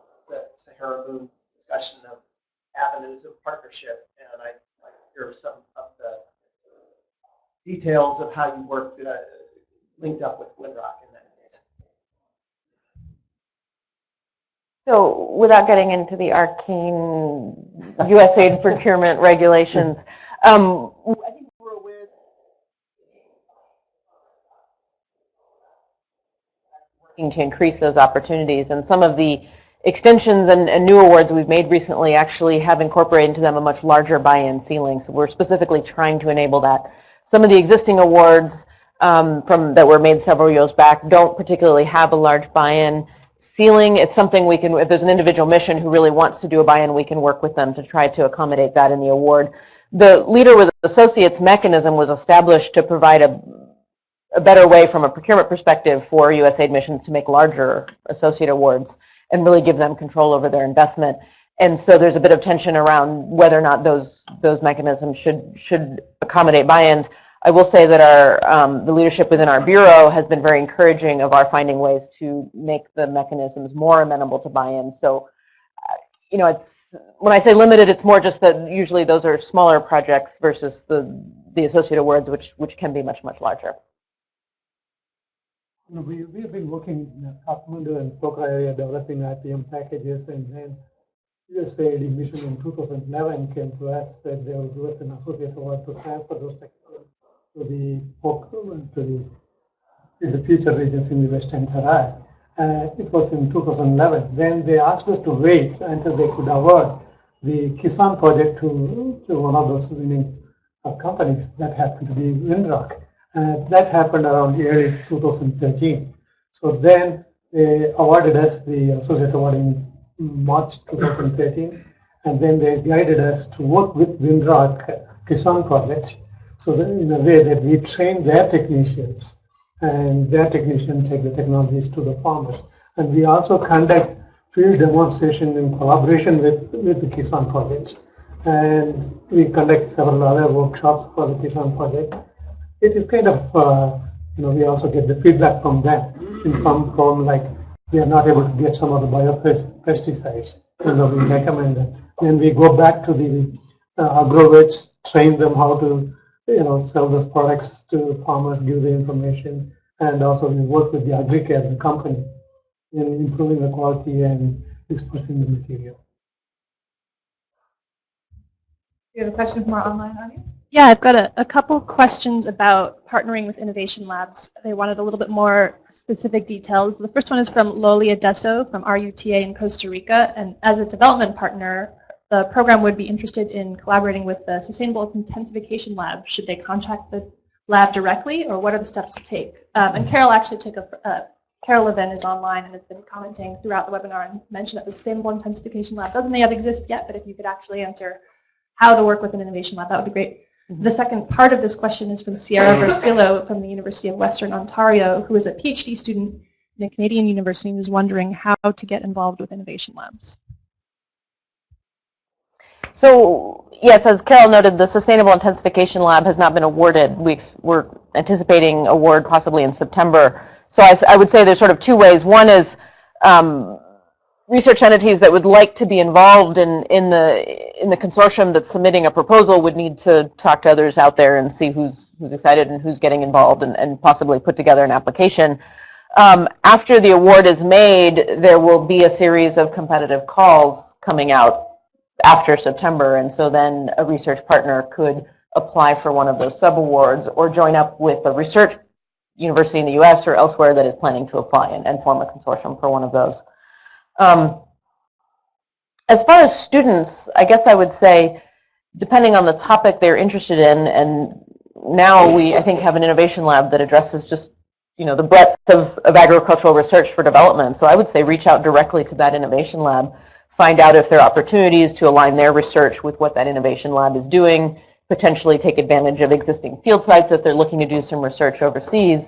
Saharah Moon's discussion of avenues of partnership, and I'd like to hear some of the details of how you worked uh, linked up with Winrock in that case. So without getting into the arcane USAID procurement regulations, um, I think we're aware working to increase those opportunities and some of the extensions and, and, new awards we've made recently actually have incorporated into them a much larger buy-in ceiling. So we're specifically trying to enable that. Some of the existing awards um, from that were made several years back don't particularly have a large buy-in ceiling. It's something we can, if there's an individual mission who really wants to do a buy-in, we can work with them to try to accommodate that in the award. The Leader with Associates mechanism was established to provide a, a better way from a procurement perspective for USAID missions to make larger associate awards and really give them control over their investment. And so there's a bit of tension around whether or not those those mechanisms should should accommodate buy-ins. I will say that our um, the leadership within our bureau has been very encouraging of our finding ways to make the mechanisms more amenable to buy-in. So, uh, you know, it's when I say limited, it's more just that usually those are smaller projects versus the the associate awards, which which can be much much larger. We, we have been working in Kathmandu and Pokhara area developing IPM packages and then USAID mission in 2011 came to us said they will give us an associate award to transfer those technologies to the to the the future regions in the Western Terai. Uh, it was in 2011. Then they asked us to wait until they could award the Kisan project to, to one of those winning uh, companies that happened to be Winrock. Uh, that happened around early 2013. So then they awarded us the associate award in March 2013, and then they guided us to work with Winrock Kisan project. So in a way that we train their technicians, and their technicians take the technologies to the farmers. And we also conduct field demonstration in collaboration with, with the Kisan project. And we conduct several other workshops for the Kisan project it is kind of, uh, you know, we also get the feedback from them in some form, like we are not able to get some of the biopesticides, you we recommend them. Then we go back to the uh, agrovets, train them how to, you know, sell those products to farmers, give the information, and also we work with the AgriCare, the company, in improving the quality and dispersing the material. You have a question from our online audience? Yeah, I've got a, a couple questions about partnering with innovation labs. They wanted a little bit more specific details. The first one is from Lolia Deso from RUTA in Costa Rica. And as a development partner, the program would be interested in collaborating with the Sustainable Intensification Lab. Should they contact the lab directly, or what are the steps to take? Um, and Carol actually took a, uh, Carol Levin is online and has been commenting throughout the webinar and mentioned that the Sustainable Intensification Lab doesn't yet exist yet, but if you could actually answer how to work with an innovation lab, that would be great. The second part of this question is from Sierra [LAUGHS] Versillo from the University of Western Ontario, who is a PhD student in a Canadian university and is wondering how to get involved with innovation labs. So yes, as Carol noted, the Sustainable Intensification Lab has not been awarded. We, are anticipating award possibly in September. So I, I, would say there's sort of two ways. One is um, research entities that would like to be involved in, in, the, in the consortium that's submitting a proposal would need to talk to others out there and see who's, who's excited and who's getting involved and, and possibly put together an application. Um, after the award is made, there will be a series of competitive calls coming out after September, and so then a research partner could apply for one of those sub-awards or join up with a research university in the US or elsewhere that is planning to apply and, and form a consortium for one of those. Um, as far as students, I guess I would say, depending on the topic they're interested in, and now we, I think, have an innovation lab that addresses just, you know, the breadth of, of agricultural research for development. So I would say reach out directly to that innovation lab, find out if there are opportunities to align their research with what that innovation lab is doing, potentially take advantage of existing field sites if they're looking to do some research overseas.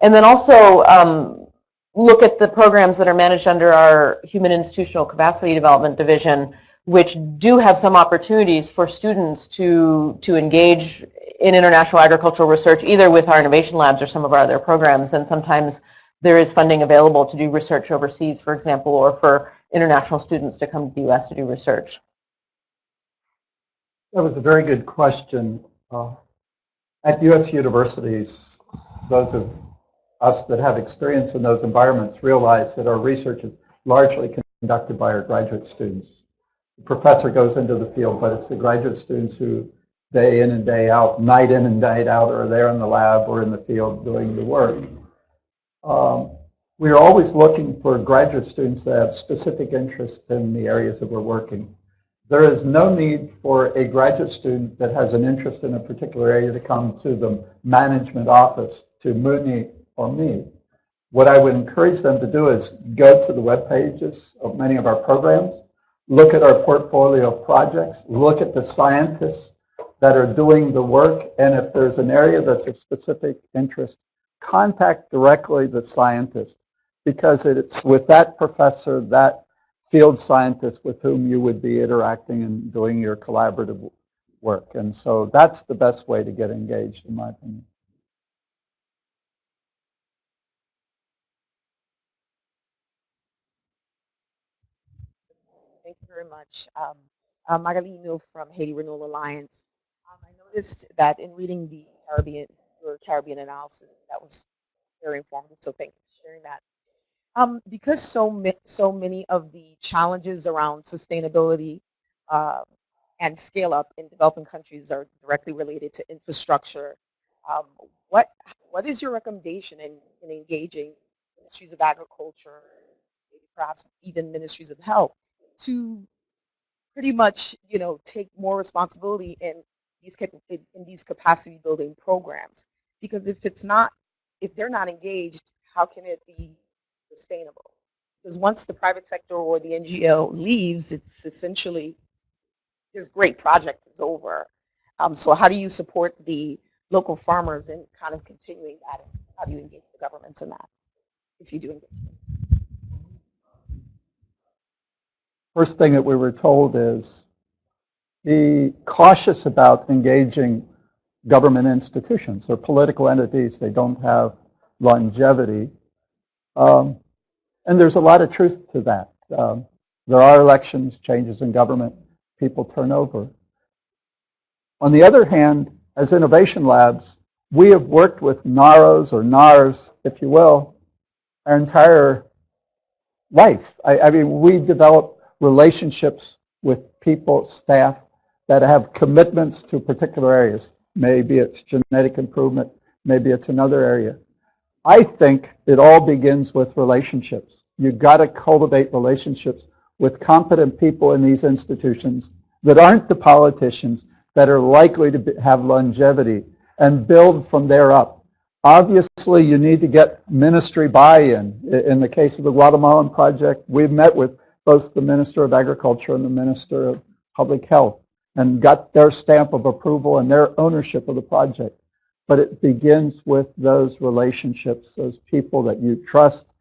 And then also um, look at the programs that are managed under our Human Institutional Capacity Development Division, which do have some opportunities for students to, to engage in international agricultural research, either with our innovation labs or some of our other programs. And sometimes there is funding available to do research overseas, for example, or for international students to come to the U.S. to do research. That was a very good question. Uh, at U.S. universities, those of us that have experience in those environments realize that our research is largely conducted by our graduate students. The professor goes into the field, but it's the graduate students who day in and day out, night in and night out, are there in the lab or in the field doing the work. Um, we are always looking for graduate students that have specific interest in the areas that we're working. There is no need for a graduate student that has an interest in a particular area to come to the management office, to Muni or me. What I would encourage them to do is go to the web pages of many of our programs, look at our portfolio of projects, look at the scientists that are doing the work, and if there's an area that's of specific interest, contact directly the scientist because it's with that professor, that field scientist with whom you would be interacting and doing your collaborative work. And so that's the best way to get engaged, in my opinion. Thank you very much. Um, I'm Magali Mill from Haiti Renewal Alliance. Um, I noticed that in reading the Caribbean, your Caribbean analysis, that was very informative, so thank you for sharing that. Um, because so, so many of the challenges around sustainability uh, and scale up in developing countries are directly related to infrastructure, um, what, what is your recommendation in, in engaging ministries of agriculture, perhaps even ministries of health, to pretty much, you know, take more responsibility in these in these capacity building programs. Because if it's not, if they're not engaged, how can it be sustainable? Because once the private sector or the NGO leaves, it's essentially this great project is over. Um, so how do you support the local farmers in kind of continuing that? How do you engage the governments in that, if you do engage them? First thing that we were told is be cautious about engaging government institutions. They're political entities. They don't have longevity. Um, and there's a lot of truth to that. Um, there are elections, changes in government, people turn over. On the other hand, as innovation labs, we have worked with NAROs or NARS, if you will, our entire life. I, I mean, we develop relationships with people, staff, that have commitments to particular areas. Maybe it's genetic improvement, maybe it's another area. I think it all begins with relationships. You've got to cultivate relationships with competent people in these institutions that aren't the politicians that are likely to be, have longevity and build from there up. Obviously, you need to get ministry buy-in. In the case of the Guatemalan project, we've met with both the Minister of Agriculture and the Minister of Public Health and got their stamp of approval and their ownership of the project. But it begins with those relationships, those people that you trust.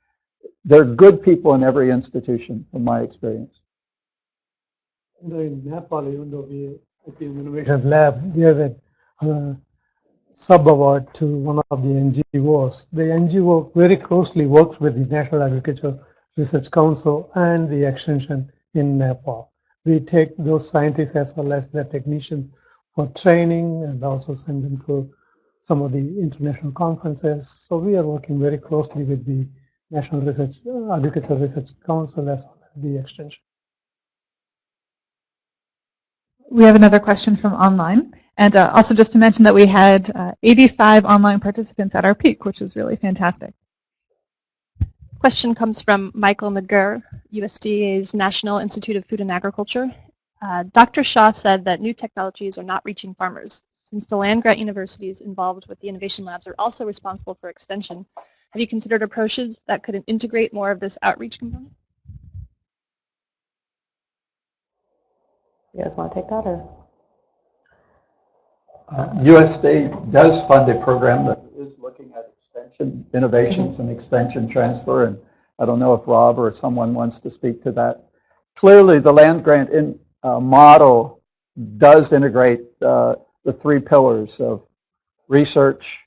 They're good people in every institution, from my experience. In Nepal, even though we at the Innovation Lab gave a uh, sub-award to one of the NGOs. The NGO very closely works with the National Agriculture Research Council and the extension in Nepal. We take those scientists as well as their technicians for training and also send them to some of the international conferences. So we are working very closely with the National Research uh, Agricultural Research Council as well as the extension. We have another question from online. And uh, also just to mention that we had uh, 85 online participants at our peak, which is really fantastic. Question comes from Michael McGurr, USDA's National Institute of Food and Agriculture. Uh, Dr. Shaw said that new technologies are not reaching farmers. Since the land-grant universities involved with the innovation labs are also responsible for extension, have you considered approaches that could integrate more of this outreach component? You guys want to take that or? Uh, USD does fund a program that is looking at extension innovations and extension transfer, and I don't know if Rob or someone wants to speak to that. Clearly, the land grant in, uh, model does integrate uh, the three pillars of research,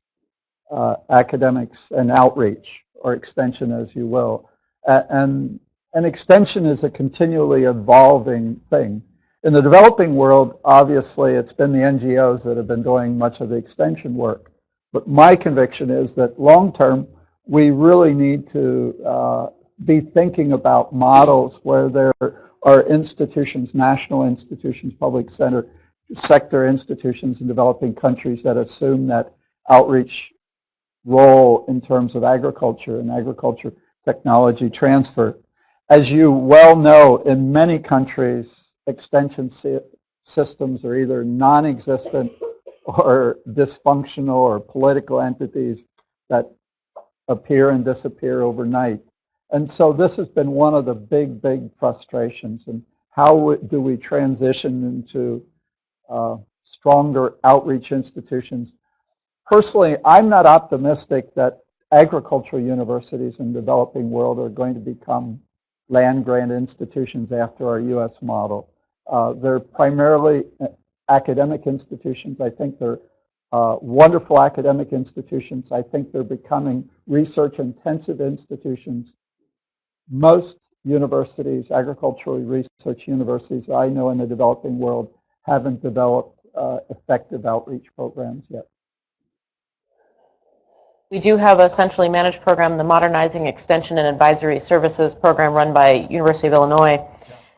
uh, academics, and outreach, or extension as you will. and, an extension is a continually evolving thing. In the developing world, obviously, it's been the NGOs that have been doing much of the extension work. But my conviction is that long term, we really need to uh, be thinking about models where there are institutions, national institutions, public center, sector institutions in developing countries that assume that outreach role in terms of agriculture and agriculture technology transfer. As you well know, in many countries, extension systems are either non-existent or dysfunctional or political entities that appear and disappear overnight. And so this has been one of the big, big frustrations. And how do we transition into uh, stronger outreach institutions? Personally, I'm not optimistic that agricultural universities in the developing world are going to become land-grant institutions after our U.S. model. Uh, they're primarily uh, academic institutions. I think they're uh, wonderful academic institutions. I think they're becoming research-intensive institutions. Most universities, agricultural research universities I know in the developing world haven't developed uh, effective outreach programs yet. We do have a centrally managed program, the Modernizing Extension and Advisory Services program run by University of Illinois.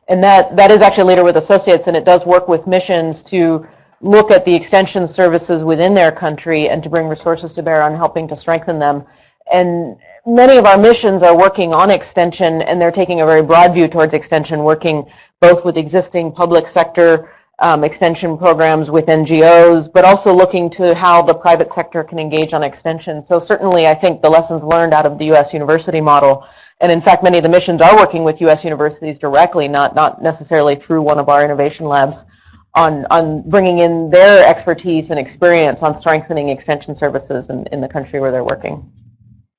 And that, that is actually Leader with Associates, and it does work with missions to look at the extension services within their country and to bring resources to bear on helping to strengthen them. And many of our missions are working on extension, and they're taking a very broad view towards extension, working both with existing public sector um, extension programs with NGOs, but also looking to how the private sector can engage on extension. So certainly I think the lessons learned out of the U.S. university model and in fact, many of the missions are working with U.S. universities directly, not, not necessarily through one of our innovation labs, on, on bringing in their expertise and experience on strengthening extension services in, in the country where they're working.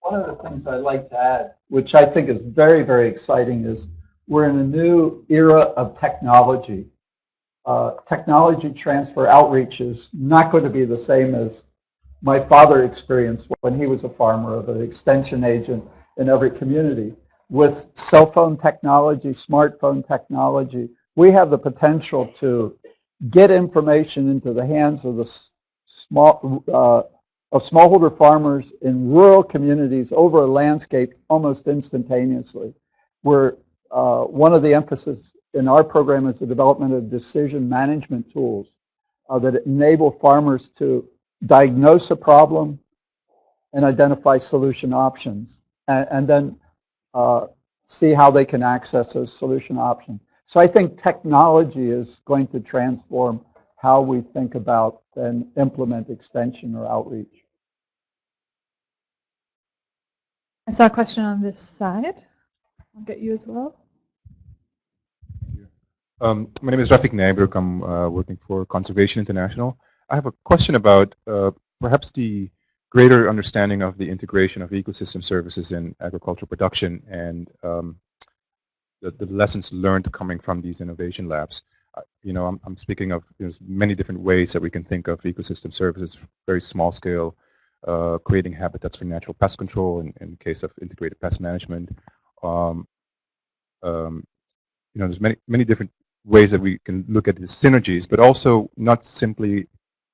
One of the things I'd like to add, which I think is very, very exciting, is we're in a new era of technology. Uh, technology transfer outreach is not going to be the same as my father experienced when he was a farmer of an extension agent in every community. With cell phone technology, smartphone technology, we have the potential to get information into the hands of the small uh, of smallholder farmers in rural communities over a landscape almost instantaneously. Where uh, one of the emphasis in our program is the development of decision management tools uh, that enable farmers to diagnose a problem and identify solution options and, and then uh, see how they can access those solution options. So I think technology is going to transform how we think about and implement extension or outreach. I saw a question on this side. I'll get you as well. Um, my name is Rafik Naibrook. I'm uh, working for Conservation International. I have a question about uh, perhaps the greater understanding of the integration of ecosystem services in agricultural production and um, the, the, lessons learned coming from these innovation labs. Uh, you know, I'm, I'm speaking of you know, many different ways that we can think of ecosystem services, very small scale, uh, creating habitats for natural pest control in, in the case of integrated pest management. Um, um, you know, there's many, many different ways that we can look at the synergies, but also not simply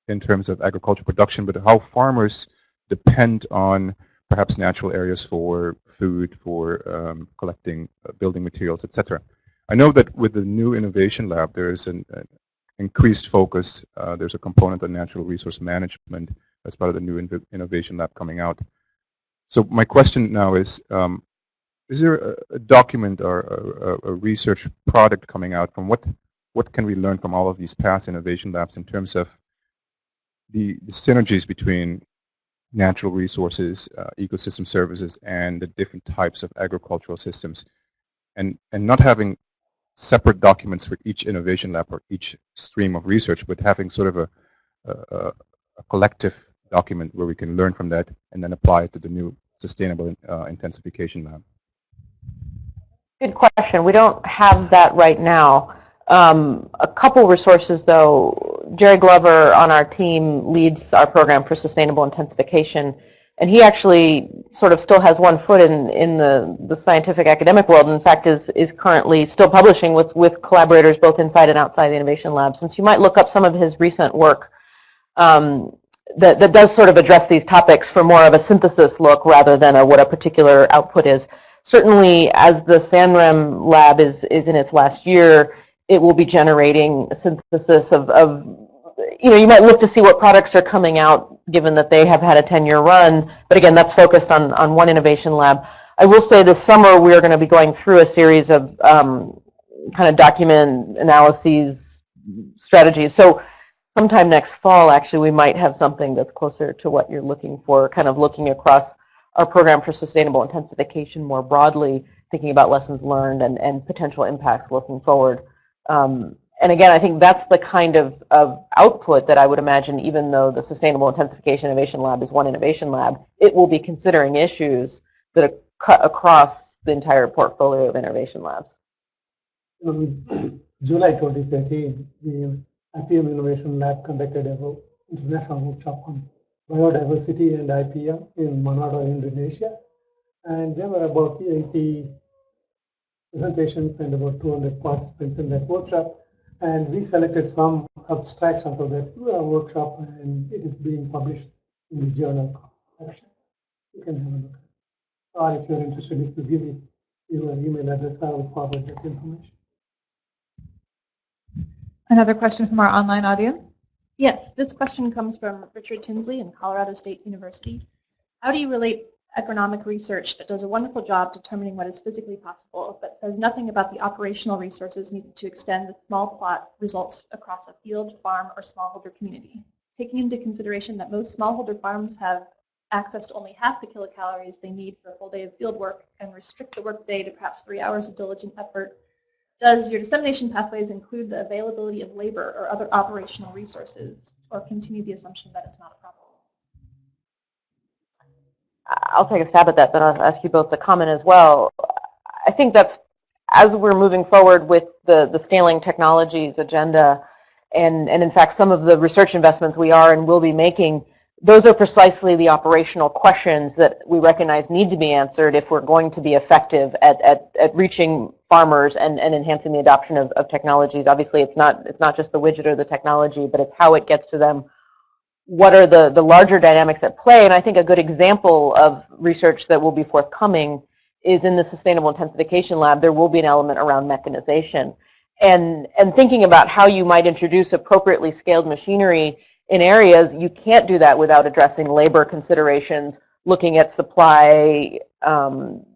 in terms of agricultural production, but how farmers depend on perhaps natural areas for food, for um, collecting uh, building materials, etc. I know that with the new innovation lab, there is an, an increased focus. Uh, there's a component on natural resource management as part of the new innovation lab coming out. So my question now is, um, is there a, a document or a, a, research product coming out from what, what can we learn from all of these past innovation labs in terms of the, the synergies between natural resources, uh, ecosystem services, and the different types of agricultural systems, and and not having separate documents for each innovation lab or each stream of research, but having sort of a, a, a collective document where we can learn from that and then apply it to the new sustainable uh, intensification lab. Good question. We don't have that right now. Um, a couple resources, though. Jerry Glover on our team leads our program for sustainable intensification, and he actually sort of still has one foot in, in the, the scientific academic world. In fact, is, is currently still publishing with, with collaborators both inside and outside the Innovation Lab. Since you might look up some of his recent work um, that, that does sort of address these topics for more of a synthesis look rather than a, what a particular output is. Certainly, as the SANREM lab is, is in its last year, it will be generating a synthesis of, of, you know, you might look to see what products are coming out given that they have had a 10-year run. But again, that's focused on, on one innovation lab. I will say this summer we're going to be going through a series of um, kind of document analyses strategies. So sometime next fall, actually, we might have something that's closer to what you're looking for, kind of looking across our program for sustainable intensification more broadly, thinking about lessons learned and, and potential impacts looking forward. Um, and again, I think that's the kind of, of output that I would imagine, even though the Sustainable Intensification Innovation Lab is one innovation lab, it will be considering issues that are cut across the entire portfolio of innovation labs. In [CLEARS THROAT] July 2013, the IPM Innovation Lab conducted an international workshop on biodiversity and IPM in Manado, Indonesia. And there were about 80 presentations and about 200 participants in that workshop. And we selected some abstracts out of that uh, workshop, and it is being published in the journal. You can have a look. Or if you're interested, if you give me your email address, I will forward that information. Another question from our online audience? Yes, this question comes from Richard Tinsley in Colorado State University. How do you relate economic research that does a wonderful job determining what is physically possible, but says nothing about the operational resources needed to extend the small plot results across a field, farm, or smallholder community? Taking into consideration that most smallholder farms have access to only half the kilocalories they need for a full day of field work and restrict the workday to perhaps three hours of diligent effort does your dissemination pathways include the availability of labor or other operational resources, or continue the assumption that it's not a problem? I'll take a stab at that, but I'll ask you both to comment as well. I think that's, as we're moving forward with the, the scaling technologies agenda, and, and in fact some of the research investments we are and will be making, those are precisely the operational questions that we recognize need to be answered if we're going to be effective at, at, at reaching farmers and, and enhancing the adoption of, of technologies. Obviously, it's not, it's not just the widget or the technology, but it's how it gets to them. What are the, the larger dynamics at play? And I think a good example of research that will be forthcoming is in the Sustainable Intensification Lab, there will be an element around mechanization. And, and thinking about how you might introduce appropriately scaled machinery in areas, you can't do that without addressing labor considerations, looking at supply, um,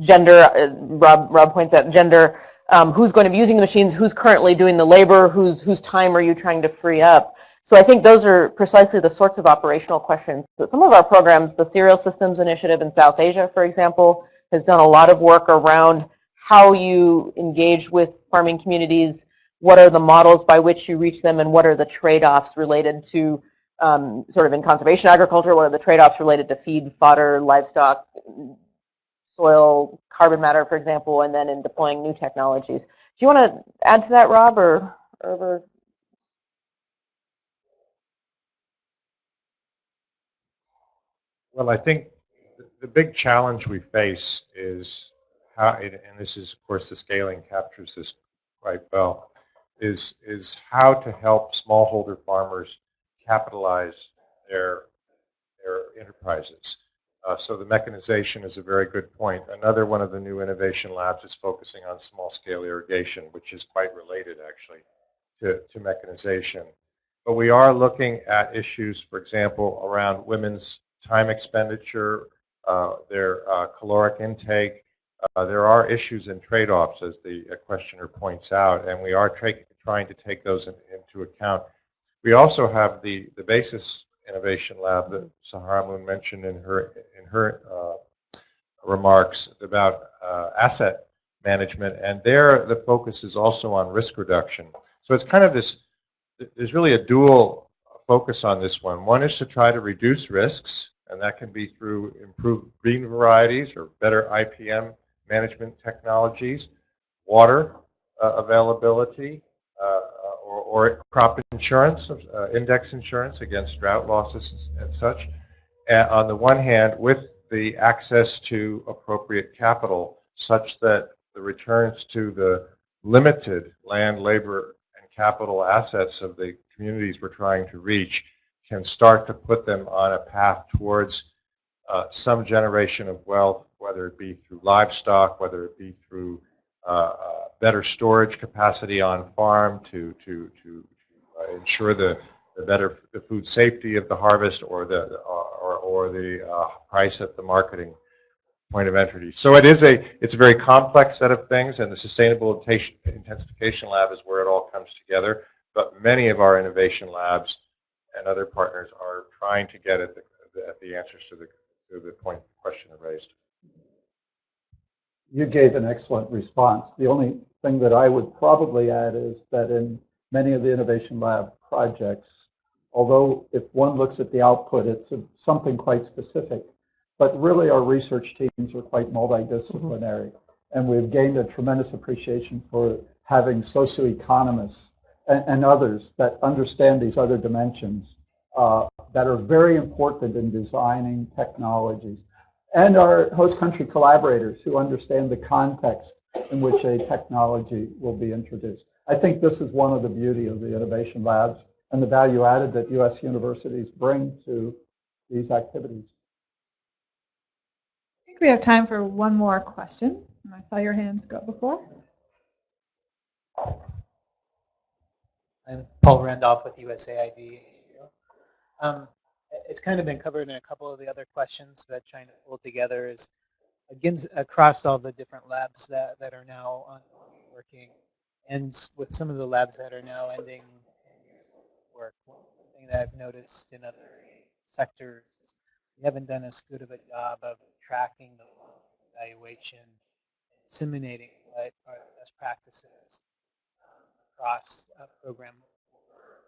gender, uh, Rob, Rob points out gender, um, who's going to be using the machines, who's currently doing the labor, whose whose time are you trying to free up? So I think those are precisely the sorts of operational questions that some of our programs, the Cereal Systems Initiative in South Asia, for example, has done a lot of work around how you engage with farming communities what are the models by which you reach them, and what are the trade-offs related to um, sort of in conservation agriculture, what are the trade-offs related to feed, fodder, livestock, soil, carbon matter, for example, and then in deploying new technologies. Do you want to add to that, Rob, or, or Well, I think the big challenge we face is how, and this is, of course, the scaling captures this quite well, is, is how to help smallholder farmers capitalize their, their enterprises. Uh, so the mechanization is a very good point. Another one of the new innovation labs is focusing on small-scale irrigation, which is quite related, actually, to, to mechanization. But we are looking at issues, for example, around women's time expenditure, uh, their uh, caloric intake, uh, there are issues and trade-offs, as the uh, questioner points out, and we are trying to take those in, into account. We also have the, the Basis Innovation Lab that Saharah Moon mentioned in her, in her uh, remarks about uh, asset management. And there, the focus is also on risk reduction. So it's kind of this, there's really a dual focus on this one. One is to try to reduce risks, and that can be through improved green varieties or better IPM management technologies, water uh, availability, or, crop insurance, uh, index insurance against drought losses and such. On the one hand, with the access to appropriate capital such that the returns to the limited land, labor, and capital assets of the communities we're trying to reach can start to put them on a path towards uh, some generation of wealth, whether it be through livestock, whether it be through uh, uh, better storage capacity on farm to, to, to, to ensure the, the better the food safety of the harvest or the, or, or the uh, price at the marketing point of entry. So it is a, it's a very complex set of things, and the Sustainable Intensification Lab is where it all comes together. But many of our innovation labs and other partners are trying to get at the, at the answers to the, to the point the question raised. You gave an excellent response. The only thing that I would probably add is that in many of the Innovation Lab projects, although if one looks at the output, it's a, something quite specific, but really our research teams are quite multidisciplinary. Mm -hmm. And we've gained a tremendous appreciation for having socioeconomists and, and others that understand these other dimensions uh, that are very important in designing technologies. And our host country collaborators who understand the context in which a technology will be introduced. I think this is one of the beauty of the innovation labs and the value added that U.S. universities bring to these activities. I think we have time for one more question. I saw your hands go before. I'm Paul Randolph with USAID. Um, it's kind of been covered in a couple of the other questions, but trying to pull together is against across all the different labs that, that are now working, and with some of the labs that are now ending work. One thing that I've noticed in other sectors is we haven't done as good of a job of tracking the evaluation, disseminating what are the best practices um, across a program over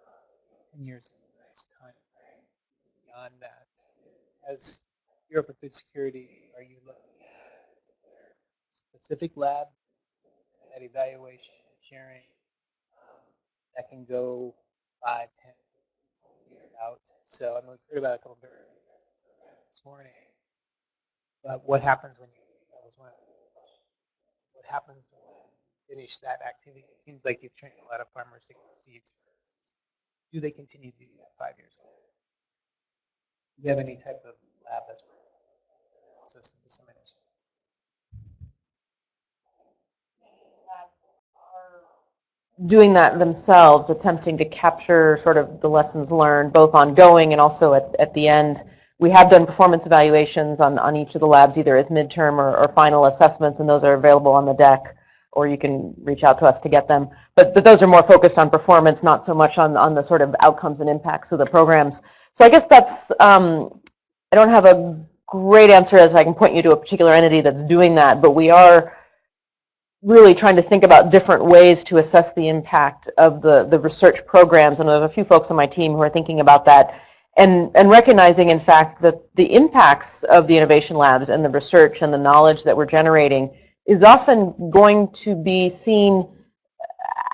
10 years is a nice time. Beyond that, as Europe for Food Security, are you looking at specific lab that evaluation sharing um, that can go five, ten years out? So I'm mean, heard about a couple of this morning. But what happens when you, that was one. What happens when you finish that activity? It seems like you've trained a lot of farmers to seeds. Do they continue to do that five years later? Do you have any type of lab that's and dissemination? doing that themselves, attempting to capture sort of the lessons learned, both ongoing and also at, at the end. We have done performance evaluations on, on each of the labs, either as midterm or, or final assessments, and those are available on the deck or you can reach out to us to get them. But, but those are more focused on performance, not so much on, on the sort of outcomes and impacts of the programs. So I guess that's, um, I don't have a great answer as I can point you to a particular entity that's doing that, but we are really trying to think about different ways to assess the impact of the, the research programs. And have a few folks on my team who are thinking about that and, and recognizing, in fact, that the impacts of the innovation labs and the research and the knowledge that we're generating is often going to be seen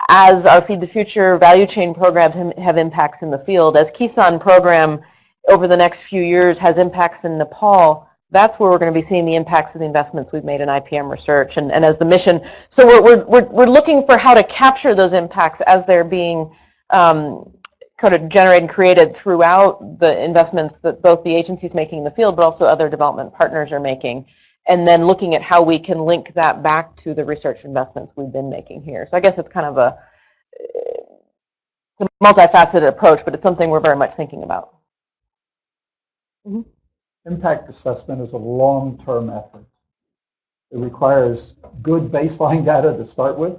as our Feed the Future value chain programs have impacts in the field. As Kisan program over the next few years has impacts in Nepal, that's where we're going to be seeing the impacts of the investments we've made in IPM research and, and as the mission. So we're, we're, we're looking for how to capture those impacts as they're being um, kind of generated and created throughout the investments that both the agencies making in the field, but also other development partners are making and then looking at how we can link that back to the research investments we've been making here. So I guess it's kind of a, it's a multifaceted approach, but it's something we're very much thinking about. Mm -hmm. Impact assessment is a long-term effort. It requires good baseline [LAUGHS] data to start with,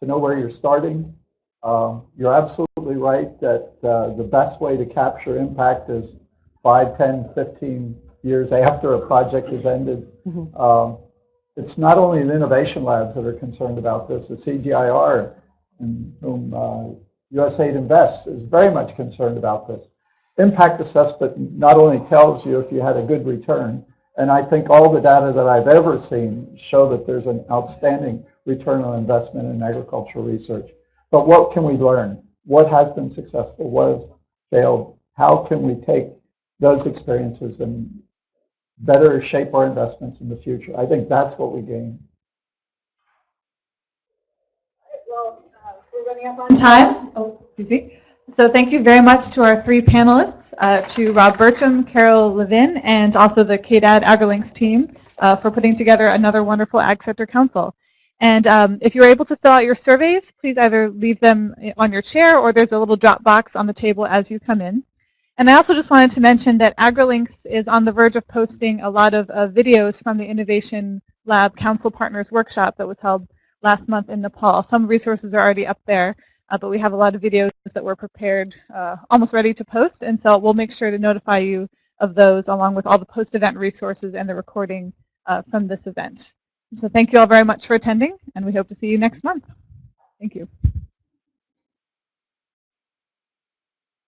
to know where you're starting. Um, you're absolutely absolutely right that uh, the best way to capture impact is 5, 10, 15 years after a project is ended. Mhm. Um, it's not only the innovation labs that are concerned about this, the CGIAR, in whom uh, USAID invests, is very much concerned about this. Impact assessment not only tells you if you had a good return, and I think all the data that I've ever seen show that there's an outstanding return on investment in agricultural research. But what can we learn? What has been successful? What has failed? How can we take those experiences and better shape our investments in the future? I think that's what we gain. Well, uh, we're running up on time. Oh, excuse me. So thank you very much to our three panelists, uh, to Rob Burcham, Carol Levin, and also the KDAD AgriLinks team uh, for putting together another wonderful Ag Sector Council. And um, if you're able to fill out your surveys, please either leave them on your chair or there's a little drop box on the table as you come in. And I also just wanted to mention that AgriLinks is on the verge of posting a lot of uh, videos from the Innovation Lab Council Partners Workshop that was held last month in Nepal. Some resources are already up there. Uh, but we have a lot of videos that we're prepared, uh, almost ready to post, and so we'll make sure to notify you of those along with all the post-event resources and the recording uh, from this event. So thank you all very much for attending, and we hope to see you next month. Thank you.